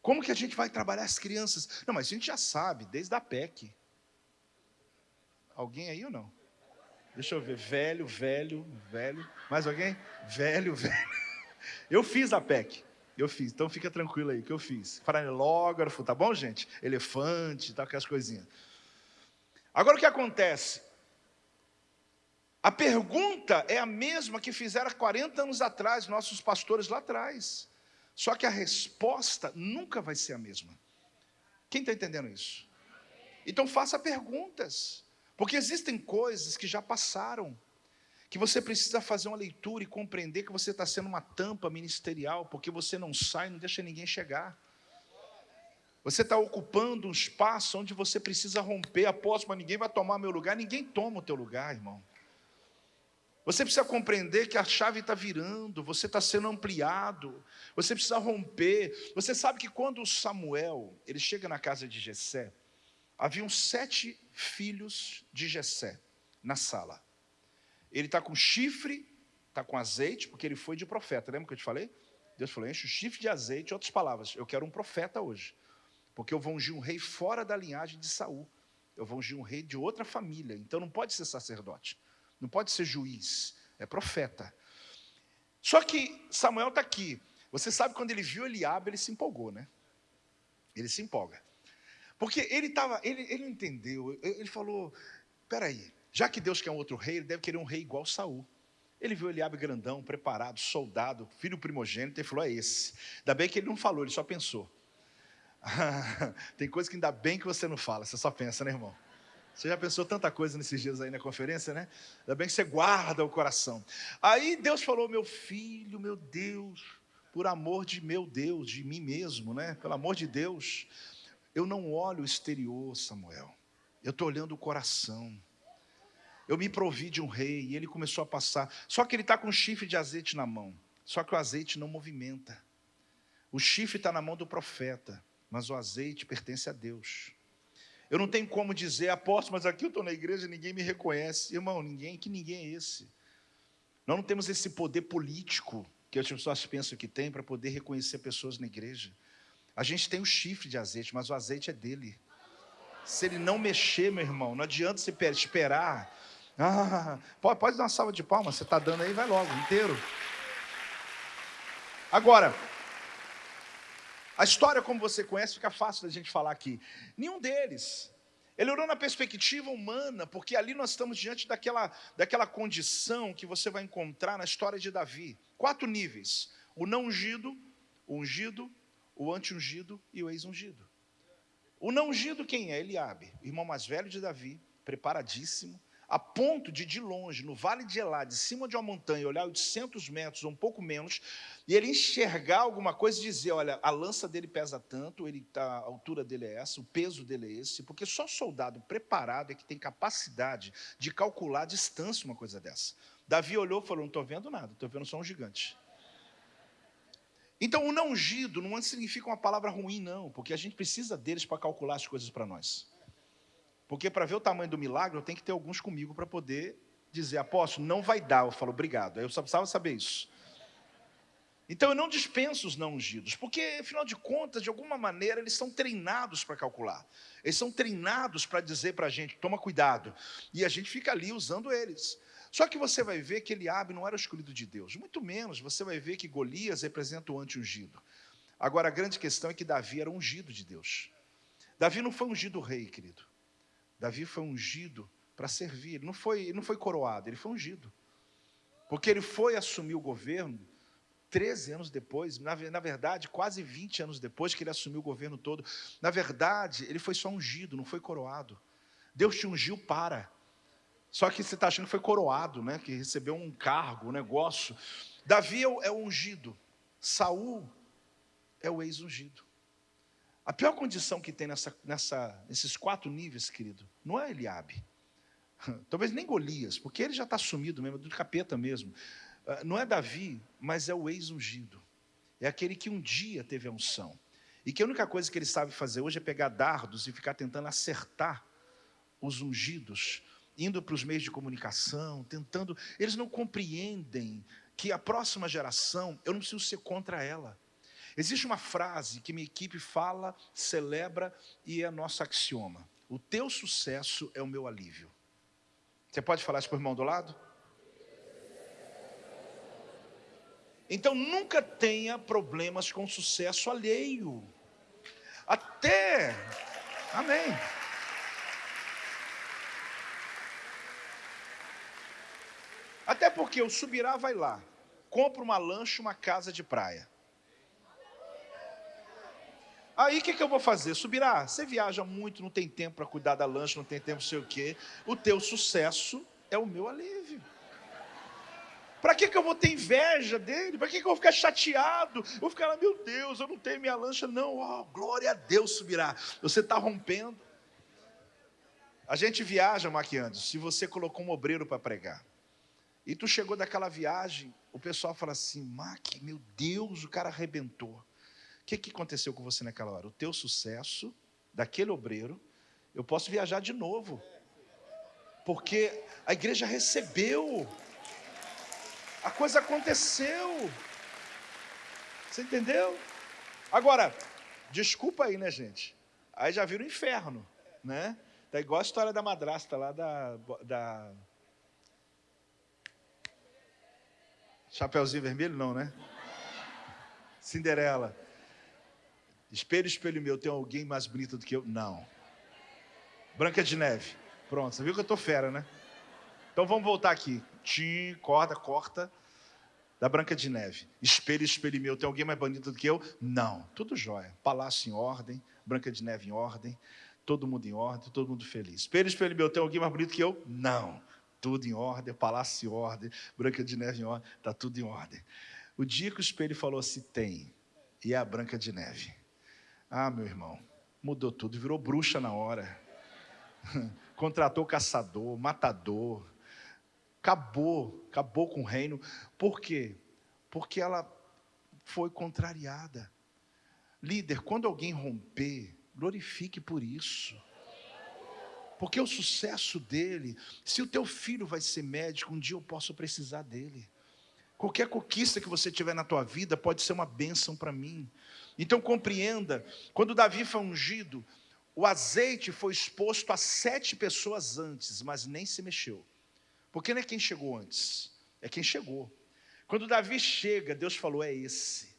Como que a gente vai trabalhar as crianças? Não, mas a gente já sabe, desde a PEC. Alguém aí ou não? Deixa eu ver, velho, velho, velho. Mais alguém? Velho, velho. Eu fiz a PEC. Eu fiz, então fica tranquilo aí que eu fiz. Paralelógrafo, tá bom, gente? Elefante, tá, aquelas coisinhas. Agora o que acontece? A pergunta é a mesma que fizeram há 40 anos atrás, nossos pastores lá atrás. Só que a resposta nunca vai ser a mesma. Quem está entendendo isso? Então faça perguntas, porque existem coisas que já passaram que você precisa fazer uma leitura e compreender que você está sendo uma tampa ministerial, porque você não sai, não deixa ninguém chegar. Você está ocupando um espaço onde você precisa romper. Após, mas ninguém vai tomar meu lugar. Ninguém toma o teu lugar, irmão. Você precisa compreender que a chave está virando, você está sendo ampliado, você precisa romper. Você sabe que quando Samuel ele chega na casa de Jessé, haviam sete filhos de Jessé na sala. Ele está com chifre, está com azeite, porque ele foi de profeta. Lembra que eu te falei? Deus falou: enche o chifre de azeite. Outras palavras, eu quero um profeta hoje. Porque eu vou ungir um rei fora da linhagem de Saul. Eu vou ungir um rei de outra família. Então não pode ser sacerdote, não pode ser juiz, é profeta. Só que Samuel está aqui. Você sabe quando ele viu Eliabe, ele se empolgou, né? Ele se empolga. Porque ele estava, ele, ele entendeu, ele falou: peraí, já que Deus quer um outro rei, ele deve querer um rei igual Saul. Ele viu Eliabe grandão, preparado, soldado, filho primogênito, e falou: é esse. Ainda bem que ele não falou, ele só pensou. Tem coisa que ainda bem que você não fala, você só pensa, né, irmão? Você já pensou tanta coisa nesses dias aí na conferência, né? Ainda bem que você guarda o coração. Aí Deus falou: meu filho, meu Deus, por amor de meu Deus, de mim mesmo, né? Pelo amor de Deus, eu não olho o exterior, Samuel. Eu estou olhando o coração. Eu me provi de um rei e ele começou a passar. Só que ele está com um chifre de azeite na mão. Só que o azeite não movimenta. O chifre está na mão do profeta, mas o azeite pertence a Deus. Eu não tenho como dizer, apóstolo, mas aqui eu estou na igreja e ninguém me reconhece. Irmão, ninguém, que ninguém é esse? Nós não temos esse poder político que as pessoas pensam que tem para poder reconhecer pessoas na igreja. A gente tem o chifre de azeite, mas o azeite é dele. Se ele não mexer, meu irmão, não adianta você esperar. Ah, pode, pode dar uma salva de palmas, você está dando aí, vai logo, inteiro. Agora, a história, como você conhece, fica fácil da gente falar aqui. Nenhum deles. Ele orou na perspectiva humana, porque ali nós estamos diante daquela, daquela condição que você vai encontrar na história de Davi. Quatro níveis: o não ungido, o ungido, o anti-ungido e o ex-ungido. O não ungido quem é? Eliabe, irmão mais velho de Davi, preparadíssimo, a ponto de, de longe, no vale de Elá, de cima de uma montanha, olhar 800 metros ou um pouco menos, e ele enxergar alguma coisa e dizer: olha, a lança dele pesa tanto, ele tá, a altura dele é essa, o peso dele é esse, porque só soldado preparado é que tem capacidade de calcular a distância uma coisa dessa. Davi olhou e falou: não estou vendo nada, estou vendo só um gigante. Então, o não ungido não significa uma palavra ruim, não, porque a gente precisa deles para calcular as coisas para nós. Porque para ver o tamanho do milagre, eu tenho que ter alguns comigo para poder dizer, apóstolo, não vai dar. Eu falo, obrigado. Eu só precisava saber isso. Então eu não dispenso os não ungidos, porque afinal de contas, de alguma maneira, eles são treinados para calcular. Eles são treinados para dizer para a gente, toma cuidado. E a gente fica ali usando eles. Só que você vai ver que Eliabe não era o escolhido de Deus. Muito menos você vai ver que Golias representa o anti-ungido. Agora a grande questão é que Davi era ungido de Deus. Davi não foi ungido rei, querido. Davi foi ungido para servir. Ele não foi, ele não foi coroado, ele foi ungido. Porque ele foi assumir o governo 13 anos depois, na, na, verdade, quase 20 anos depois que ele assumiu o governo todo. Na verdade, ele foi só ungido, não foi coroado. Deus te ungiu para. Só que você está achando que foi coroado, né? que recebeu um cargo, um negócio. Davi é o, é ungido, Saul é o ex-ungido. A pior condição que tem nessa, nessa, nesses quatro níveis, querido, não é Eliabe. Talvez nem Golias, porque ele já está sumido mesmo, do capeta mesmo. Ah, não é Davi, mas é o ex-ungido. É aquele que um dia teve a unção. E que a única coisa que ele sabe fazer hoje é pegar dardos e ficar tentando acertar os ungidos, indo para os meios de comunicação, tentando. Eles não compreendem que a próxima geração, eu não preciso ser contra ela. Existe uma frase que minha equipe fala, celebra e é nosso axioma. O teu sucesso é o meu alívio. Você pode falar isso para o irmão do lado? Então nunca tenha problemas com sucesso alheio. Até. Amém. Até porque o subirá vai lá, compra uma lancha, uma casa de praia. Aí o que, que eu vou fazer? Subirá, você viaja muito, não tem tempo para cuidar da lancha, não tem tempo não sei o quê. O teu sucesso é o meu alívio. Para que, que eu vou ter inveja dele? Para que, que eu vou ficar chateado? vou ficar lá, meu Deus, eu não tenho minha lancha. Não, oh, glória a Deus subirá. Você está rompendo. A gente viaja, maquiando. Se você colocou um obreiro para pregar, e tu chegou daquela viagem, o pessoal fala assim: Mac, meu Deus, o cara arrebentou. O que, que aconteceu com você naquela hora? O teu sucesso, daquele obreiro, eu posso viajar de novo. Porque a igreja recebeu. A coisa aconteceu. Você entendeu? Agora, desculpa aí, né, gente? Aí já vira o inferno, né? Tá igual a história da madrasta lá da, da... Chapeuzinho vermelho, não, né? Cinderela. Espelho, espelho meu, tem alguém mais bonito do que eu? Não. Branca de Neve. Pronto, você viu que eu estou fera, né? Então vamos voltar aqui. Tim, corta, corta. Da Branca de Neve. Espelho, espelho meu, tem alguém mais bonito do que eu? Não. Tudo jóia. Palácio em ordem, Branca de Neve em ordem, todo mundo em ordem, todo mundo feliz. Espelho, espelho meu, tem alguém mais bonito que eu? Não. Tudo em ordem, palácio em ordem, Branca de Neve em ordem, está tudo em ordem. O dia que o espelho falou assim, tem, e é a Branca de Neve. Ah, meu irmão, mudou tudo, virou bruxa na hora. Contratou caçador, matador. Acabou, acabou com o reino. Por quê? Porque ela foi contrariada. Líder, quando alguém romper, glorifique por isso. Porque o sucesso dele, se o teu filho vai ser médico, um dia eu posso precisar dele. Qualquer conquista que você tiver na tua vida pode ser uma bênção para mim. Então compreenda, quando Davi foi ungido, o azeite foi exposto a sete pessoas antes, mas nem se mexeu. Porque não é quem chegou antes, é quem chegou. Quando Davi chega, Deus falou: é esse.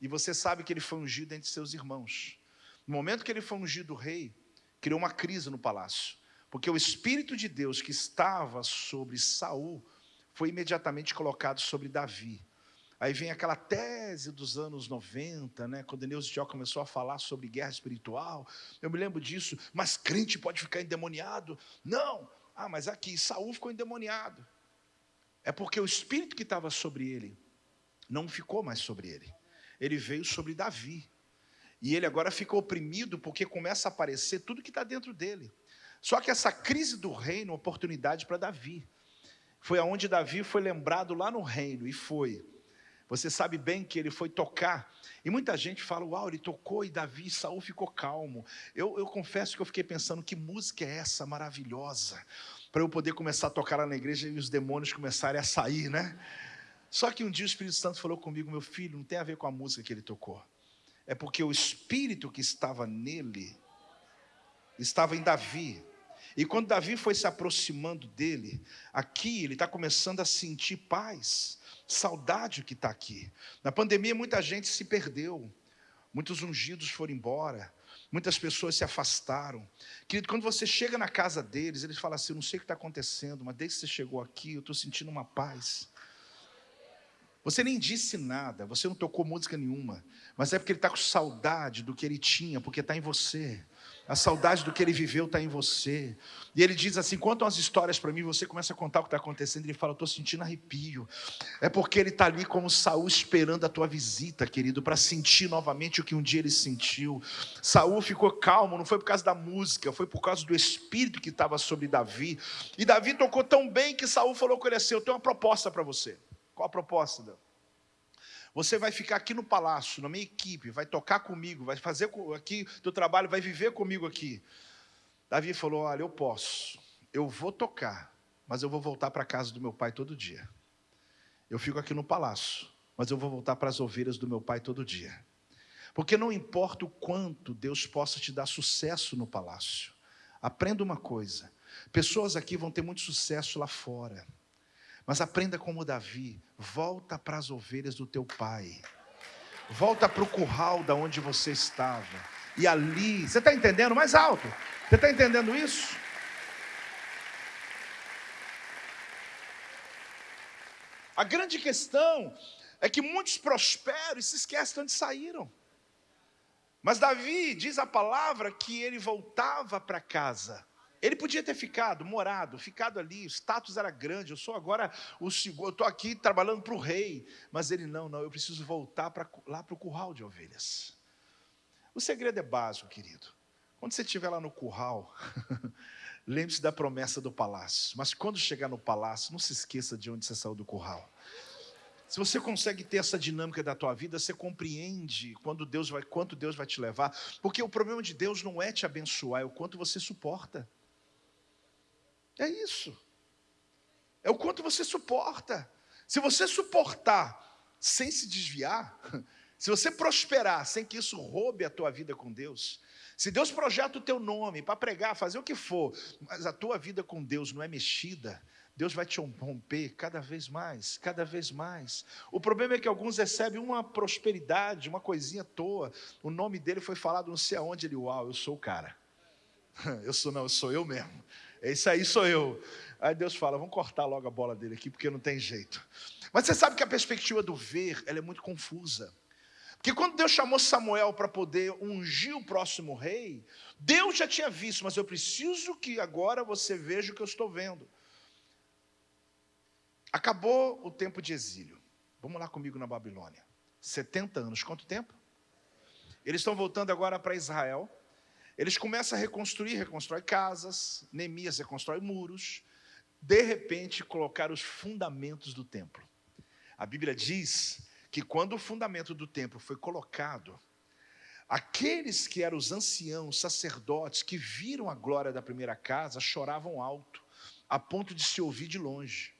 E você sabe que ele foi ungido entre seus irmãos. No momento que ele foi ungido rei, criou uma crise no palácio. Porque o Espírito de Deus que estava sobre Saul foi imediatamente colocado sobre Davi. Aí vem aquela tese dos anos 90, né, quando Neuza Tió começou a falar sobre guerra espiritual. Eu me lembro disso, mas crente pode ficar endemoniado? Não. Ah, mas aqui Saul ficou endemoniado. É porque o espírito que estava sobre ele não ficou mais sobre ele. Ele veio sobre Davi. E ele agora fica oprimido porque começa a aparecer tudo que está dentro dele. Só que essa crise do reino, oportunidade para Davi. Foi aonde Davi foi lembrado lá no reino, e foi. Você sabe bem que ele foi tocar, e muita gente fala, uau, ele tocou e Davi e Saul ficou calmo. Eu, eu confesso que eu fiquei pensando, que música é essa maravilhosa, para eu poder começar a tocar lá na igreja e os demônios começarem a sair, né? Só que um dia o Espírito Santo falou comigo, meu filho, não tem a ver com a música que ele tocou. É porque o Espírito que estava nele, estava em Davi. E quando Davi foi se aproximando dele, aqui ele está começando a sentir paz saudade que está aqui. Na pandemia, muita gente se perdeu, muitos ungidos foram embora, muitas pessoas se afastaram. Querido, quando você chega na casa deles, eles falam assim: Eu não sei o que está acontecendo, mas desde que você chegou aqui, eu estou sentindo uma paz. Você nem disse nada, você não tocou música nenhuma, mas é porque ele está com saudade do que ele tinha, porque está em você. A saudade do que ele viveu está em você. E ele diz assim: contam as histórias para mim, você começa a contar o que está acontecendo. Ele fala: estou sentindo arrepio. É porque ele está ali como Saul esperando a tua visita, querido, para sentir novamente o que um dia ele sentiu. Saul ficou calmo, não foi por causa da música, foi por causa do espírito que estava sobre Davi. E Davi tocou tão bem que Saul falou com ele assim: Eu tenho uma proposta para você. Qual a proposta, Deus? Você vai ficar aqui no palácio, na minha equipe, vai tocar comigo, vai fazer aqui do trabalho, vai viver comigo aqui. Davi falou: Olha, eu posso, eu vou tocar, mas eu vou voltar para a casa do meu pai todo dia. Eu fico aqui no palácio, mas eu vou voltar para as ovelhas do meu pai todo dia. Porque não importa o quanto Deus possa te dar sucesso no palácio, aprenda uma coisa: pessoas aqui vão ter muito sucesso lá fora mas aprenda como Davi, volta para as ovelhas do teu pai. Volta para o curral da onde você estava. E ali, você está entendendo? Mais alto. Você está entendendo isso? A grande questão é que muitos prosperam e se esquecem onde saíram. Mas Davi diz a palavra que ele voltava para casa ele podia ter ficado, morado, ficado ali, o status era grande, eu sou agora o segundo, eu estou aqui trabalhando para o rei. Mas ele, não, não, eu preciso voltar pra, lá para o curral de ovelhas. O segredo é básico, querido. Quando você estiver lá no curral, lembre-se da promessa do palácio. Mas quando chegar no palácio, não se esqueça de onde você saiu do curral. Se você consegue ter essa dinâmica da tua vida, você compreende quando Deus vai, quanto Deus vai te levar. Porque o problema de Deus não é te abençoar, é o quanto você suporta. É isso. É o quanto você suporta. Se você suportar sem se desviar, se você prosperar sem que isso roube a tua vida com Deus, se Deus projeta o teu nome para pregar, fazer o que for, mas a tua vida com Deus não é mexida, Deus vai te romper cada vez mais, cada vez mais. O problema é que alguns recebem uma prosperidade, uma coisinha à toa. O nome dele foi falado não sei aonde ele, uau, eu sou o cara. Eu sou não, eu sou eu mesmo. Esse aí sou eu. Aí Deus fala, vamos cortar logo a bola dele aqui, porque não tem jeito. Mas você sabe que a perspectiva do ver, ela é muito confusa. Porque quando Deus chamou Samuel para poder ungir o próximo rei, Deus já tinha visto, mas eu preciso que agora você veja o que eu estou vendo. Acabou o tempo de exílio. Vamos lá comigo na Babilônia. 70 anos, quanto tempo? Eles estão voltando agora para Israel. Eles começam a reconstruir, reconstrói casas, Neemias reconstrói muros, de repente colocar os fundamentos do templo. A Bíblia diz que quando o fundamento do templo foi colocado, Aqueles que eram os anciãos, sacerdotes, que viram a glória da primeira casa, choravam alto, a ponto de se ouvir de longe.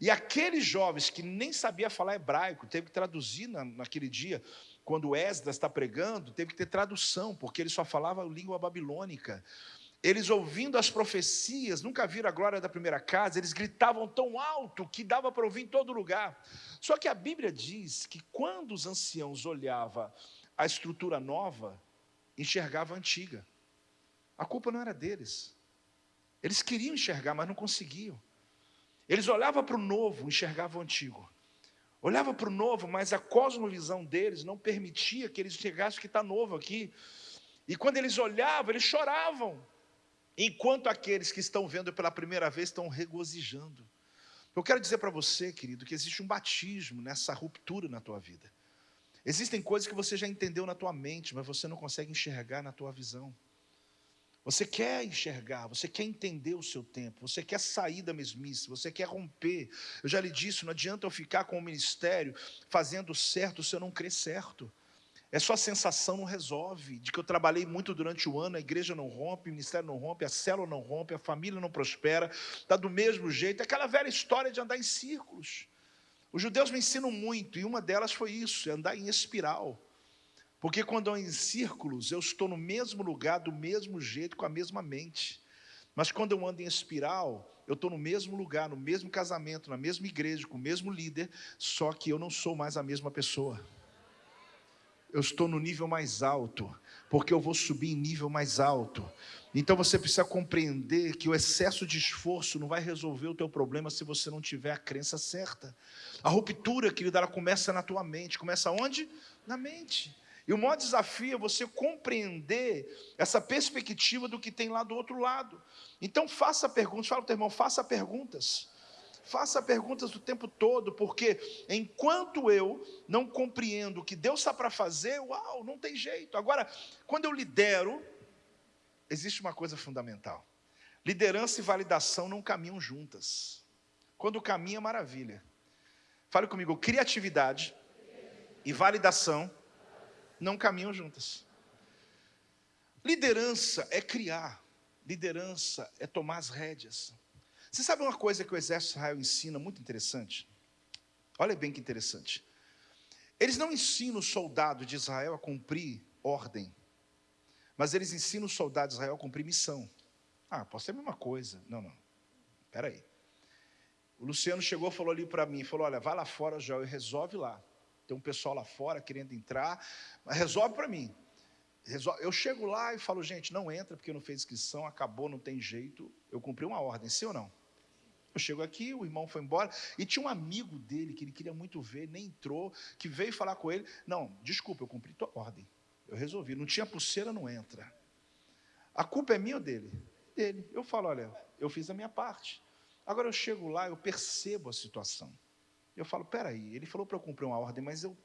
E aqueles jovens que nem sabia falar hebraico, teve que traduzir na, naquele dia, quando Esdras está pregando, teve que ter tradução, porque ele só falava língua babilônica. Eles ouvindo as profecias, nunca viram a glória da primeira casa, eles gritavam tão alto que dava para ouvir em todo lugar. Só que a Bíblia diz que quando os anciãos olhavam a estrutura nova, enxergava a antiga. A culpa não era deles. Eles queriam enxergar, mas não conseguiam. Eles olhavam para o novo, enxergavam o antigo. Olhava para o novo, mas a cosmovisão deles não permitia que eles enxergassem o que está novo aqui. E quando eles olhavam, eles choravam. Enquanto aqueles que estão vendo pela primeira vez estão regozijando. Eu quero dizer para você, querido, que existe um batismo nessa ruptura na tua vida. Existem coisas que você já entendeu na tua mente, mas você não consegue enxergar na tua visão. Você quer enxergar, você quer entender o seu tempo, você quer sair da mesmice, você quer romper. Eu já lhe disse, não adianta eu ficar com o ministério fazendo certo se eu não crer certo. É só a sensação não resolve, de que eu trabalhei muito durante o ano, a igreja não rompe, o ministério não rompe, a célula não rompe, a família não prospera, está do mesmo jeito. É aquela velha história de andar em círculos. Os judeus me ensinam muito, e uma delas foi isso, é andar em espiral. Porque quando eu em círculos, eu estou no mesmo lugar, do mesmo jeito, com a mesma mente. Mas quando eu ando em espiral, eu estou no mesmo lugar, no mesmo casamento, na mesma igreja, com o mesmo líder, só que eu não sou mais a mesma pessoa. Eu estou no nível mais alto, porque eu vou subir em nível mais alto. Então você precisa compreender que o excesso de esforço não vai resolver o teu problema se você não tiver a crença certa. A ruptura, querida, ela começa na tua mente. Começa onde? Na mente. E o maior desafio é você compreender essa perspectiva do que tem lá do outro lado. Então faça perguntas, fala o teu irmão, faça perguntas. Faça perguntas o tempo todo, porque enquanto eu não compreendo o que Deus está para fazer, uau, não tem jeito. Agora, quando eu lidero, existe uma coisa fundamental: liderança e validação não caminham juntas. Quando caminha, é maravilha. Fale comigo, criatividade e validação não caminham juntas. Liderança é criar, liderança é tomar as rédeas. Você sabe uma coisa que o exército de Israel ensina muito interessante? Olha bem que interessante. Eles não ensinam o soldado de Israel a cumprir ordem, mas eles ensinam o soldado de Israel a cumprir missão. Ah, pode ser a mesma coisa. Não, não. Espera aí. O Luciano chegou falou ali para mim, falou, olha, vai lá fora, Joel, e resolve lá. Tem um pessoal lá fora querendo entrar, mas resolve para mim. Eu chego lá e falo, gente, não entra porque não fez inscrição, acabou, não tem jeito. Eu cumpri uma ordem, sim ou não? Eu chego aqui, o irmão foi embora, e tinha um amigo dele que ele queria muito ver, nem entrou, que veio falar com ele. Não, desculpa, eu cumpri tua ordem. Eu resolvi. Não tinha pulseira, não entra. A culpa é minha ou dele? Dele. Eu falo, olha, eu fiz a minha parte. Agora eu chego lá, eu percebo a situação. Eu falo, peraí, ele falou para eu cumprir uma ordem, mas eu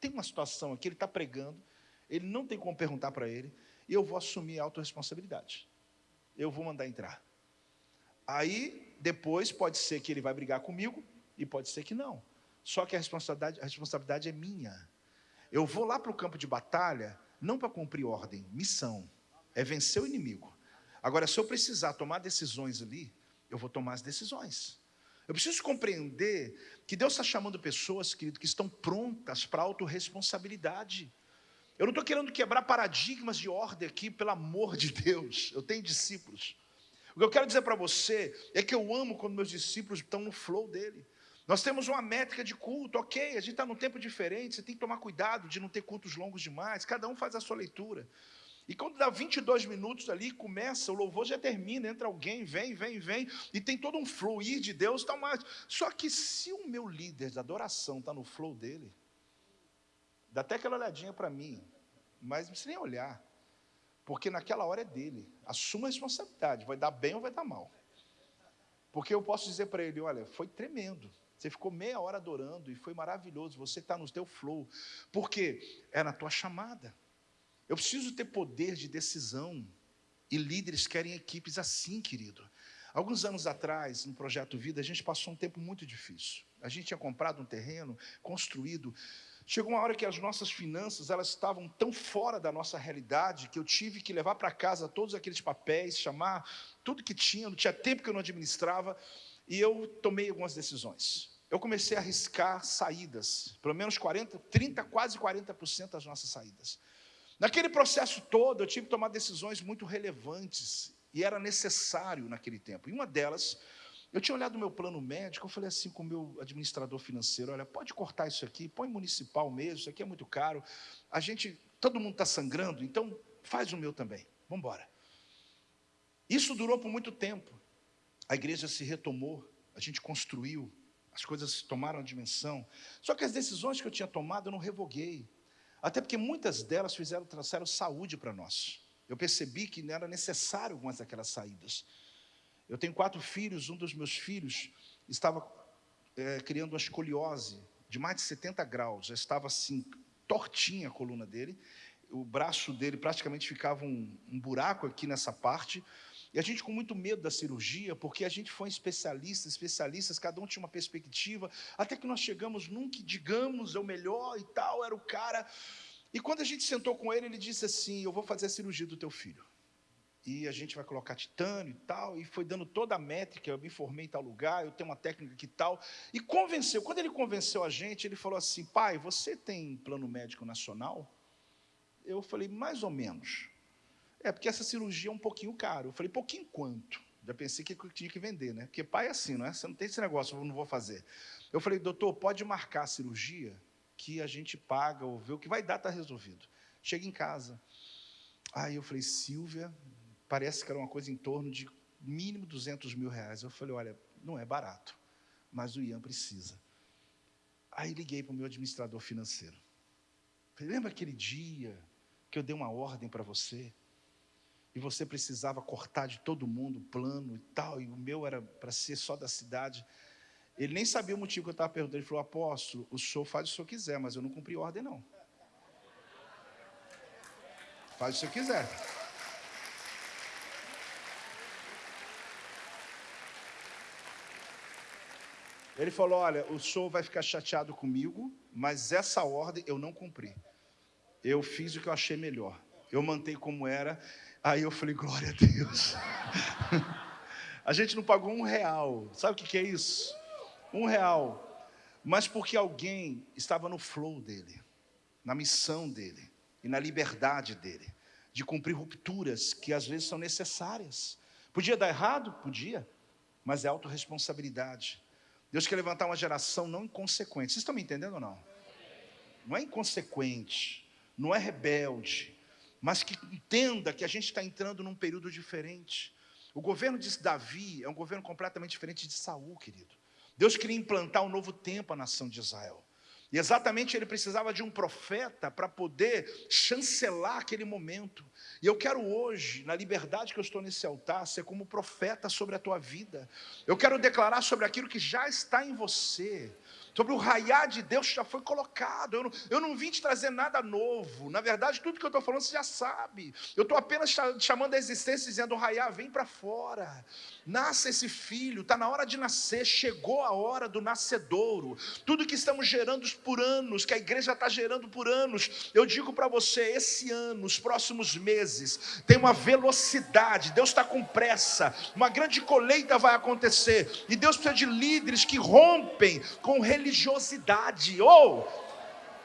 tenho uma situação aqui, ele está pregando, ele não tem como perguntar para ele, e eu vou assumir a autorresponsabilidade. Eu vou mandar entrar. Aí, depois, pode ser que ele vai brigar comigo, e pode ser que não. Só que a responsabilidade, a responsabilidade é minha. Eu vou lá para o campo de batalha, não para cumprir ordem, missão. É vencer o inimigo. Agora, se eu precisar tomar decisões ali, eu vou tomar as decisões. Eu preciso compreender que Deus está chamando pessoas, querido, que estão prontas para autorresponsabilidade. Eu não estou querendo quebrar paradigmas de ordem aqui, pelo amor de Deus. Eu tenho discípulos. O que eu quero dizer para você é que eu amo quando meus discípulos estão no flow dele. Nós temos uma métrica de culto, ok, a gente está num tempo diferente, você tem que tomar cuidado de não ter cultos longos demais, cada um faz a sua leitura. E quando dá 22 minutos ali, começa, o louvor já termina, entra alguém, vem, vem, vem, e tem todo um fluir de Deus. Tá mais. Só que se o meu líder de adoração está no flow dele, dá até aquela olhadinha para mim, mas não precisa nem olhar. Porque naquela hora é dele. Assuma a responsabilidade. Vai dar bem ou vai dar mal. Porque eu posso dizer para ele: olha, foi tremendo. Você ficou meia hora adorando e foi maravilhoso. Você está no teu flow. Porque é na tua chamada. Eu preciso ter poder de decisão. E líderes querem equipes assim, querido. Alguns anos atrás, no Projeto Vida, a gente passou um tempo muito difícil. A gente tinha comprado um terreno, construído. Chegou uma hora que as nossas finanças elas estavam tão fora da nossa realidade que eu tive que levar para casa todos aqueles papéis, chamar tudo que tinha, não tinha tempo que eu não administrava, e eu tomei algumas decisões. Eu comecei a arriscar saídas, pelo menos 40, 30, quase 40% das nossas saídas. Naquele processo todo, eu tive que tomar decisões muito relevantes e era necessário naquele tempo. E uma delas, eu tinha olhado o meu plano médico, eu falei assim com o meu administrador financeiro: olha, pode cortar isso aqui, põe municipal mesmo, isso aqui é muito caro. A gente, todo mundo está sangrando, então faz o meu também. Vamos embora. Isso durou por muito tempo. A igreja se retomou, a gente construiu, as coisas tomaram dimensão. Só que as decisões que eu tinha tomado eu não revoguei. Até porque muitas delas fizeram, trouxeram saúde para nós. Eu percebi que era necessário algumas daquelas saídas. Eu tenho quatro filhos, um dos meus filhos estava é, criando uma escoliose de mais de 70 graus, já estava assim, tortinha a coluna dele, o braço dele praticamente ficava um, um buraco aqui nessa parte, e a gente com muito medo da cirurgia, porque a gente foi especialista, especialistas, cada um tinha uma perspectiva, até que nós chegamos num que, digamos, é o melhor e tal, era o cara. E quando a gente sentou com ele, ele disse assim: Eu vou fazer a cirurgia do teu filho. E a gente vai colocar titânio e tal, e foi dando toda a métrica, eu me formei em tal lugar, eu tenho uma técnica que tal, e convenceu. Quando ele convenceu a gente, ele falou assim: Pai, você tem plano médico nacional? Eu falei, mais ou menos. É, porque essa cirurgia é um pouquinho caro. Eu falei, pouquinho quanto? Já pensei que tinha que vender, né? Porque pai é assim, não é? Você não tem esse negócio, eu não vou fazer. Eu falei, doutor, pode marcar a cirurgia que a gente paga ou vê o que vai dar, está resolvido. Chega em casa. Aí eu falei, Silvia, parece que era uma coisa em torno de mínimo 200 mil reais. Eu falei, olha, não é barato, mas o Ian precisa. Aí liguei para o meu administrador financeiro. Falei, lembra aquele dia que eu dei uma ordem para você? E você precisava cortar de todo mundo o plano e tal, e o meu era para ser só da cidade. Ele nem sabia o motivo que eu estava perguntando. Ele falou: Apóstolo, o senhor faz o que o senhor quiser, mas eu não cumpri ordem, não. Faz o que o senhor quiser. Ele falou: Olha, o senhor vai ficar chateado comigo, mas essa ordem eu não cumpri. Eu fiz o que eu achei melhor. Eu mantei como era Aí eu falei, glória a Deus. a gente não pagou um real. Sabe o que é isso? Um real. Mas porque alguém estava no flow dele, na missão dele e na liberdade dele, de cumprir rupturas que às vezes são necessárias. Podia dar errado? Podia, mas é autorresponsabilidade. Deus quer levantar uma geração não inconsequente. Vocês estão me entendendo ou não? Não é inconsequente, não é rebelde, mas que entenda que a gente está entrando num período diferente. O governo de Davi é um governo completamente diferente de Saul, querido. Deus queria implantar um novo tempo à nação de Israel. E exatamente ele precisava de um profeta para poder chancelar aquele momento. E eu quero hoje, na liberdade que eu estou nesse altar, ser como profeta sobre a tua vida. Eu quero declarar sobre aquilo que já está em você sobre o raiar de Deus já foi colocado. Eu não, eu não vim te trazer nada novo. Na verdade, tudo que eu estou falando você já sabe. Eu estou apenas chamando a existência, dizendo: raiar, vem para fora. Nasça esse filho, está na hora de nascer. Chegou a hora do nascedouro. Tudo que estamos gerando por anos, que a igreja está gerando por anos, eu digo para você: esse ano, os próximos meses, tem uma velocidade. Deus está com pressa. Uma grande colheita vai acontecer. E Deus precisa de líderes que rompem com religião religiosidade. Ou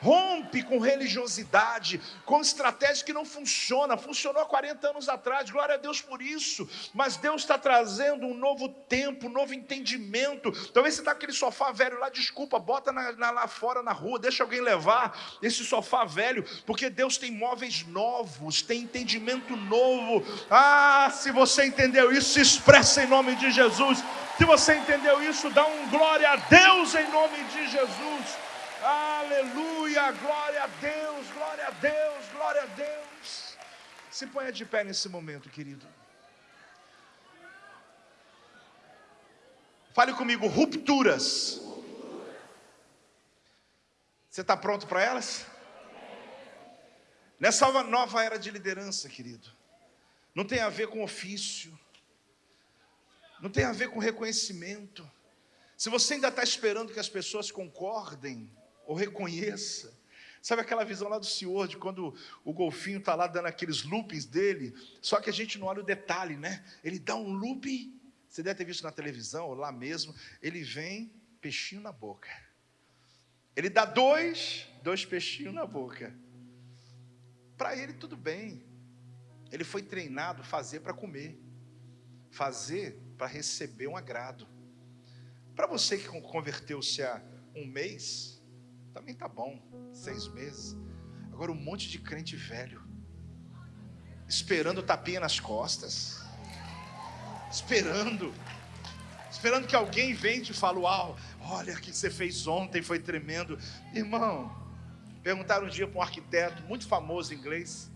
rompe com religiosidade, com estratégia que não funciona, funcionou há 40 anos atrás, glória a Deus por isso, mas Deus está trazendo um novo tempo, um novo entendimento. Talvez você está aquele sofá velho lá, desculpa, bota na, na, lá fora na rua, deixa alguém levar esse sofá velho, porque Deus tem móveis novos, tem entendimento novo. Ah, se você entendeu isso, se expressa em nome de Jesus. Se você entendeu isso, dá um glória a Deus em nome de Jesus. Aleluia, glória a Deus, glória a Deus, glória a Deus. Se ponha de pé nesse momento, querido. Fale comigo, rupturas. Você está pronto para elas? Nessa nova era de liderança, querido, não tem a ver com ofício, Não tem a ver com reconhecimento. Se você ainda está esperando que as pessoas concordem ou reconheçam, Sabe aquela visão lá do Senhor, de quando o golfinho está lá dando aqueles loopings dele, só que a gente não olha o detalhe, né? Ele dá um looping, você deve ter visto na televisão, ou lá mesmo, ele vem, peixinho na boca. Ele dá dois, dois peixinhos na boca. Para ele tudo bem. Ele foi treinado fazer para comer, fazer para receber um agrado. Para você que converteu-se há um mês, também tá bom, seis meses. Agora um monte de crente velho, esperando tapinha nas costas, esperando, esperando que alguém venha e fale, uau, olha o que você fez ontem, foi tremendo. Irmão, perguntaram um dia para um arquiteto muito famoso em inglês,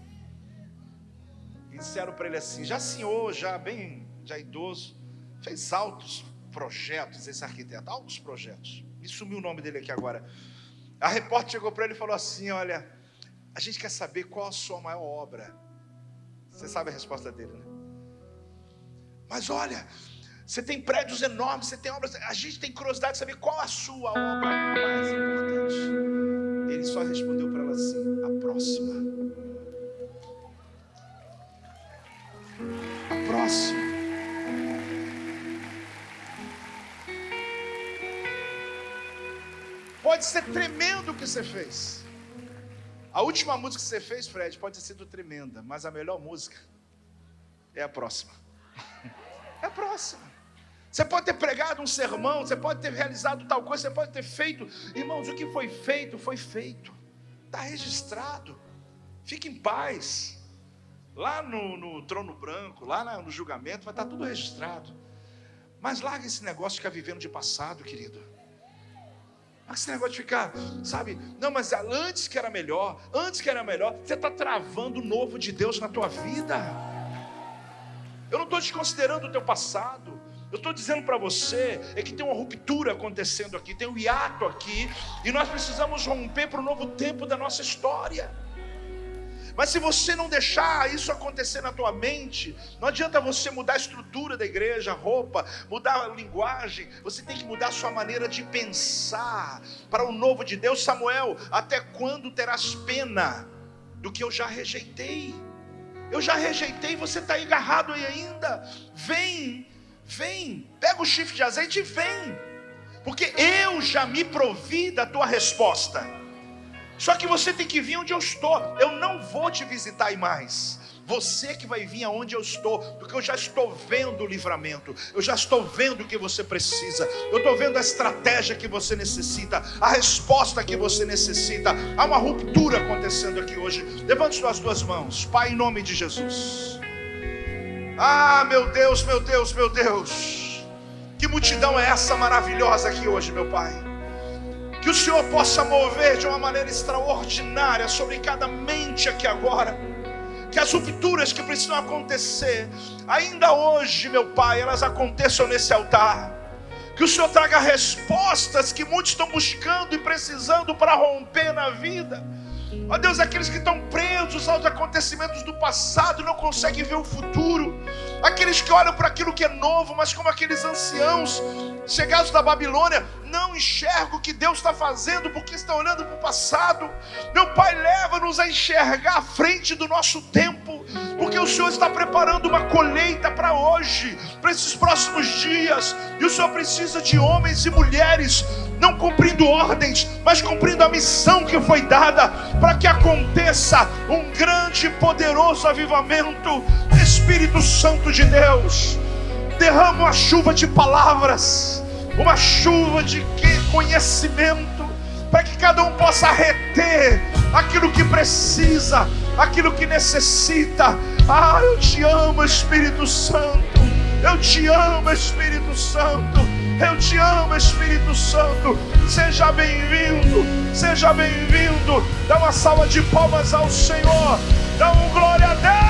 e disseram para ele assim, já senhor, já bem, já idoso, fez altos projetos esse arquiteto, altos projetos. Me sumiu o nome dele aqui agora. A repórter chegou para ele e falou assim: Olha, a gente quer saber qual a sua maior obra. Você sabe a resposta dele, né? Mas olha, você tem prédios enormes, você tem obras. A gente tem curiosidade de saber qual a sua obra mais importante. Ele só respondeu para ela assim: A próxima. A próxima. Pode ser tremendo o que você fez. A última música que você fez, Fred, pode ter sido tremenda, mas a melhor música é a próxima. É a próxima. Você pode ter pregado um sermão, você pode ter realizado tal coisa, você pode ter feito. Irmãos, o que foi feito, foi feito. Está registrado. Fique em paz. Lá no, no trono branco, lá no julgamento, vai estar tudo registrado. Mas larga esse negócio de ficar vivendo de passado, querido. Esse negócio de ficar, sabe? Não, mas antes que era melhor, antes que era melhor, você está travando o novo de Deus na tua vida. Eu não estou desconsiderando o teu passado. Eu estou dizendo para você é que tem uma ruptura acontecendo aqui, tem um hiato aqui, e nós precisamos romper para o novo tempo da nossa história. Mas se você não deixar isso acontecer na tua mente, não adianta você mudar a estrutura da igreja, a roupa, mudar a linguagem, você tem que mudar a sua maneira de pensar para o novo de Deus. Samuel, até quando terás pena do que eu já rejeitei? Eu já rejeitei, você está agarrado aí ainda. Vem, vem, pega o chifre de azeite e vem, porque eu já me provi da tua resposta. Só que você tem que vir onde eu estou. Eu não vou te visitar mais. Você que vai vir aonde eu estou, porque eu já estou vendo o livramento, eu já estou vendo o que você precisa, eu estou vendo a estratégia que você necessita, a resposta que você necessita. Há uma ruptura acontecendo aqui hoje. Levante suas duas mãos, Pai, em nome de Jesus. Ah, meu Deus, meu Deus, meu Deus, que multidão é essa maravilhosa aqui hoje, meu Pai. Que o Senhor possa mover de uma maneira extraordinária sobre cada mente aqui agora. Que as rupturas que precisam acontecer, ainda hoje, meu Pai, elas aconteçam nesse altar. Que o Senhor traga respostas que muitos estão buscando e precisando para romper na vida. Ó Deus, aqueles que estão presos aos acontecimentos do passado e não conseguem ver o futuro. Aqueles que olham para aquilo que é novo, mas como aqueles anciãos chegados da Babilônia, não enxergam o que Deus está fazendo porque estão olhando para o passado. Meu Pai, leva-nos a enxergar a frente do nosso tempo, porque o Senhor está preparando uma colheita para hoje, para esses próximos dias, e o Senhor precisa de homens e mulheres, não cumprindo ordens, mas cumprindo a missão que foi dada, para que aconteça um grande e poderoso avivamento. Espírito Santo de Deus, derrama uma chuva de palavras, uma chuva de conhecimento, para que cada um possa reter aquilo que precisa, aquilo que necessita. Ah, eu te amo, Espírito Santo. Eu te amo, Espírito Santo. Eu te amo, Espírito Santo. Seja bem-vindo, seja bem-vindo. Dá uma salva de palmas ao Senhor. Dá um glória a Deus.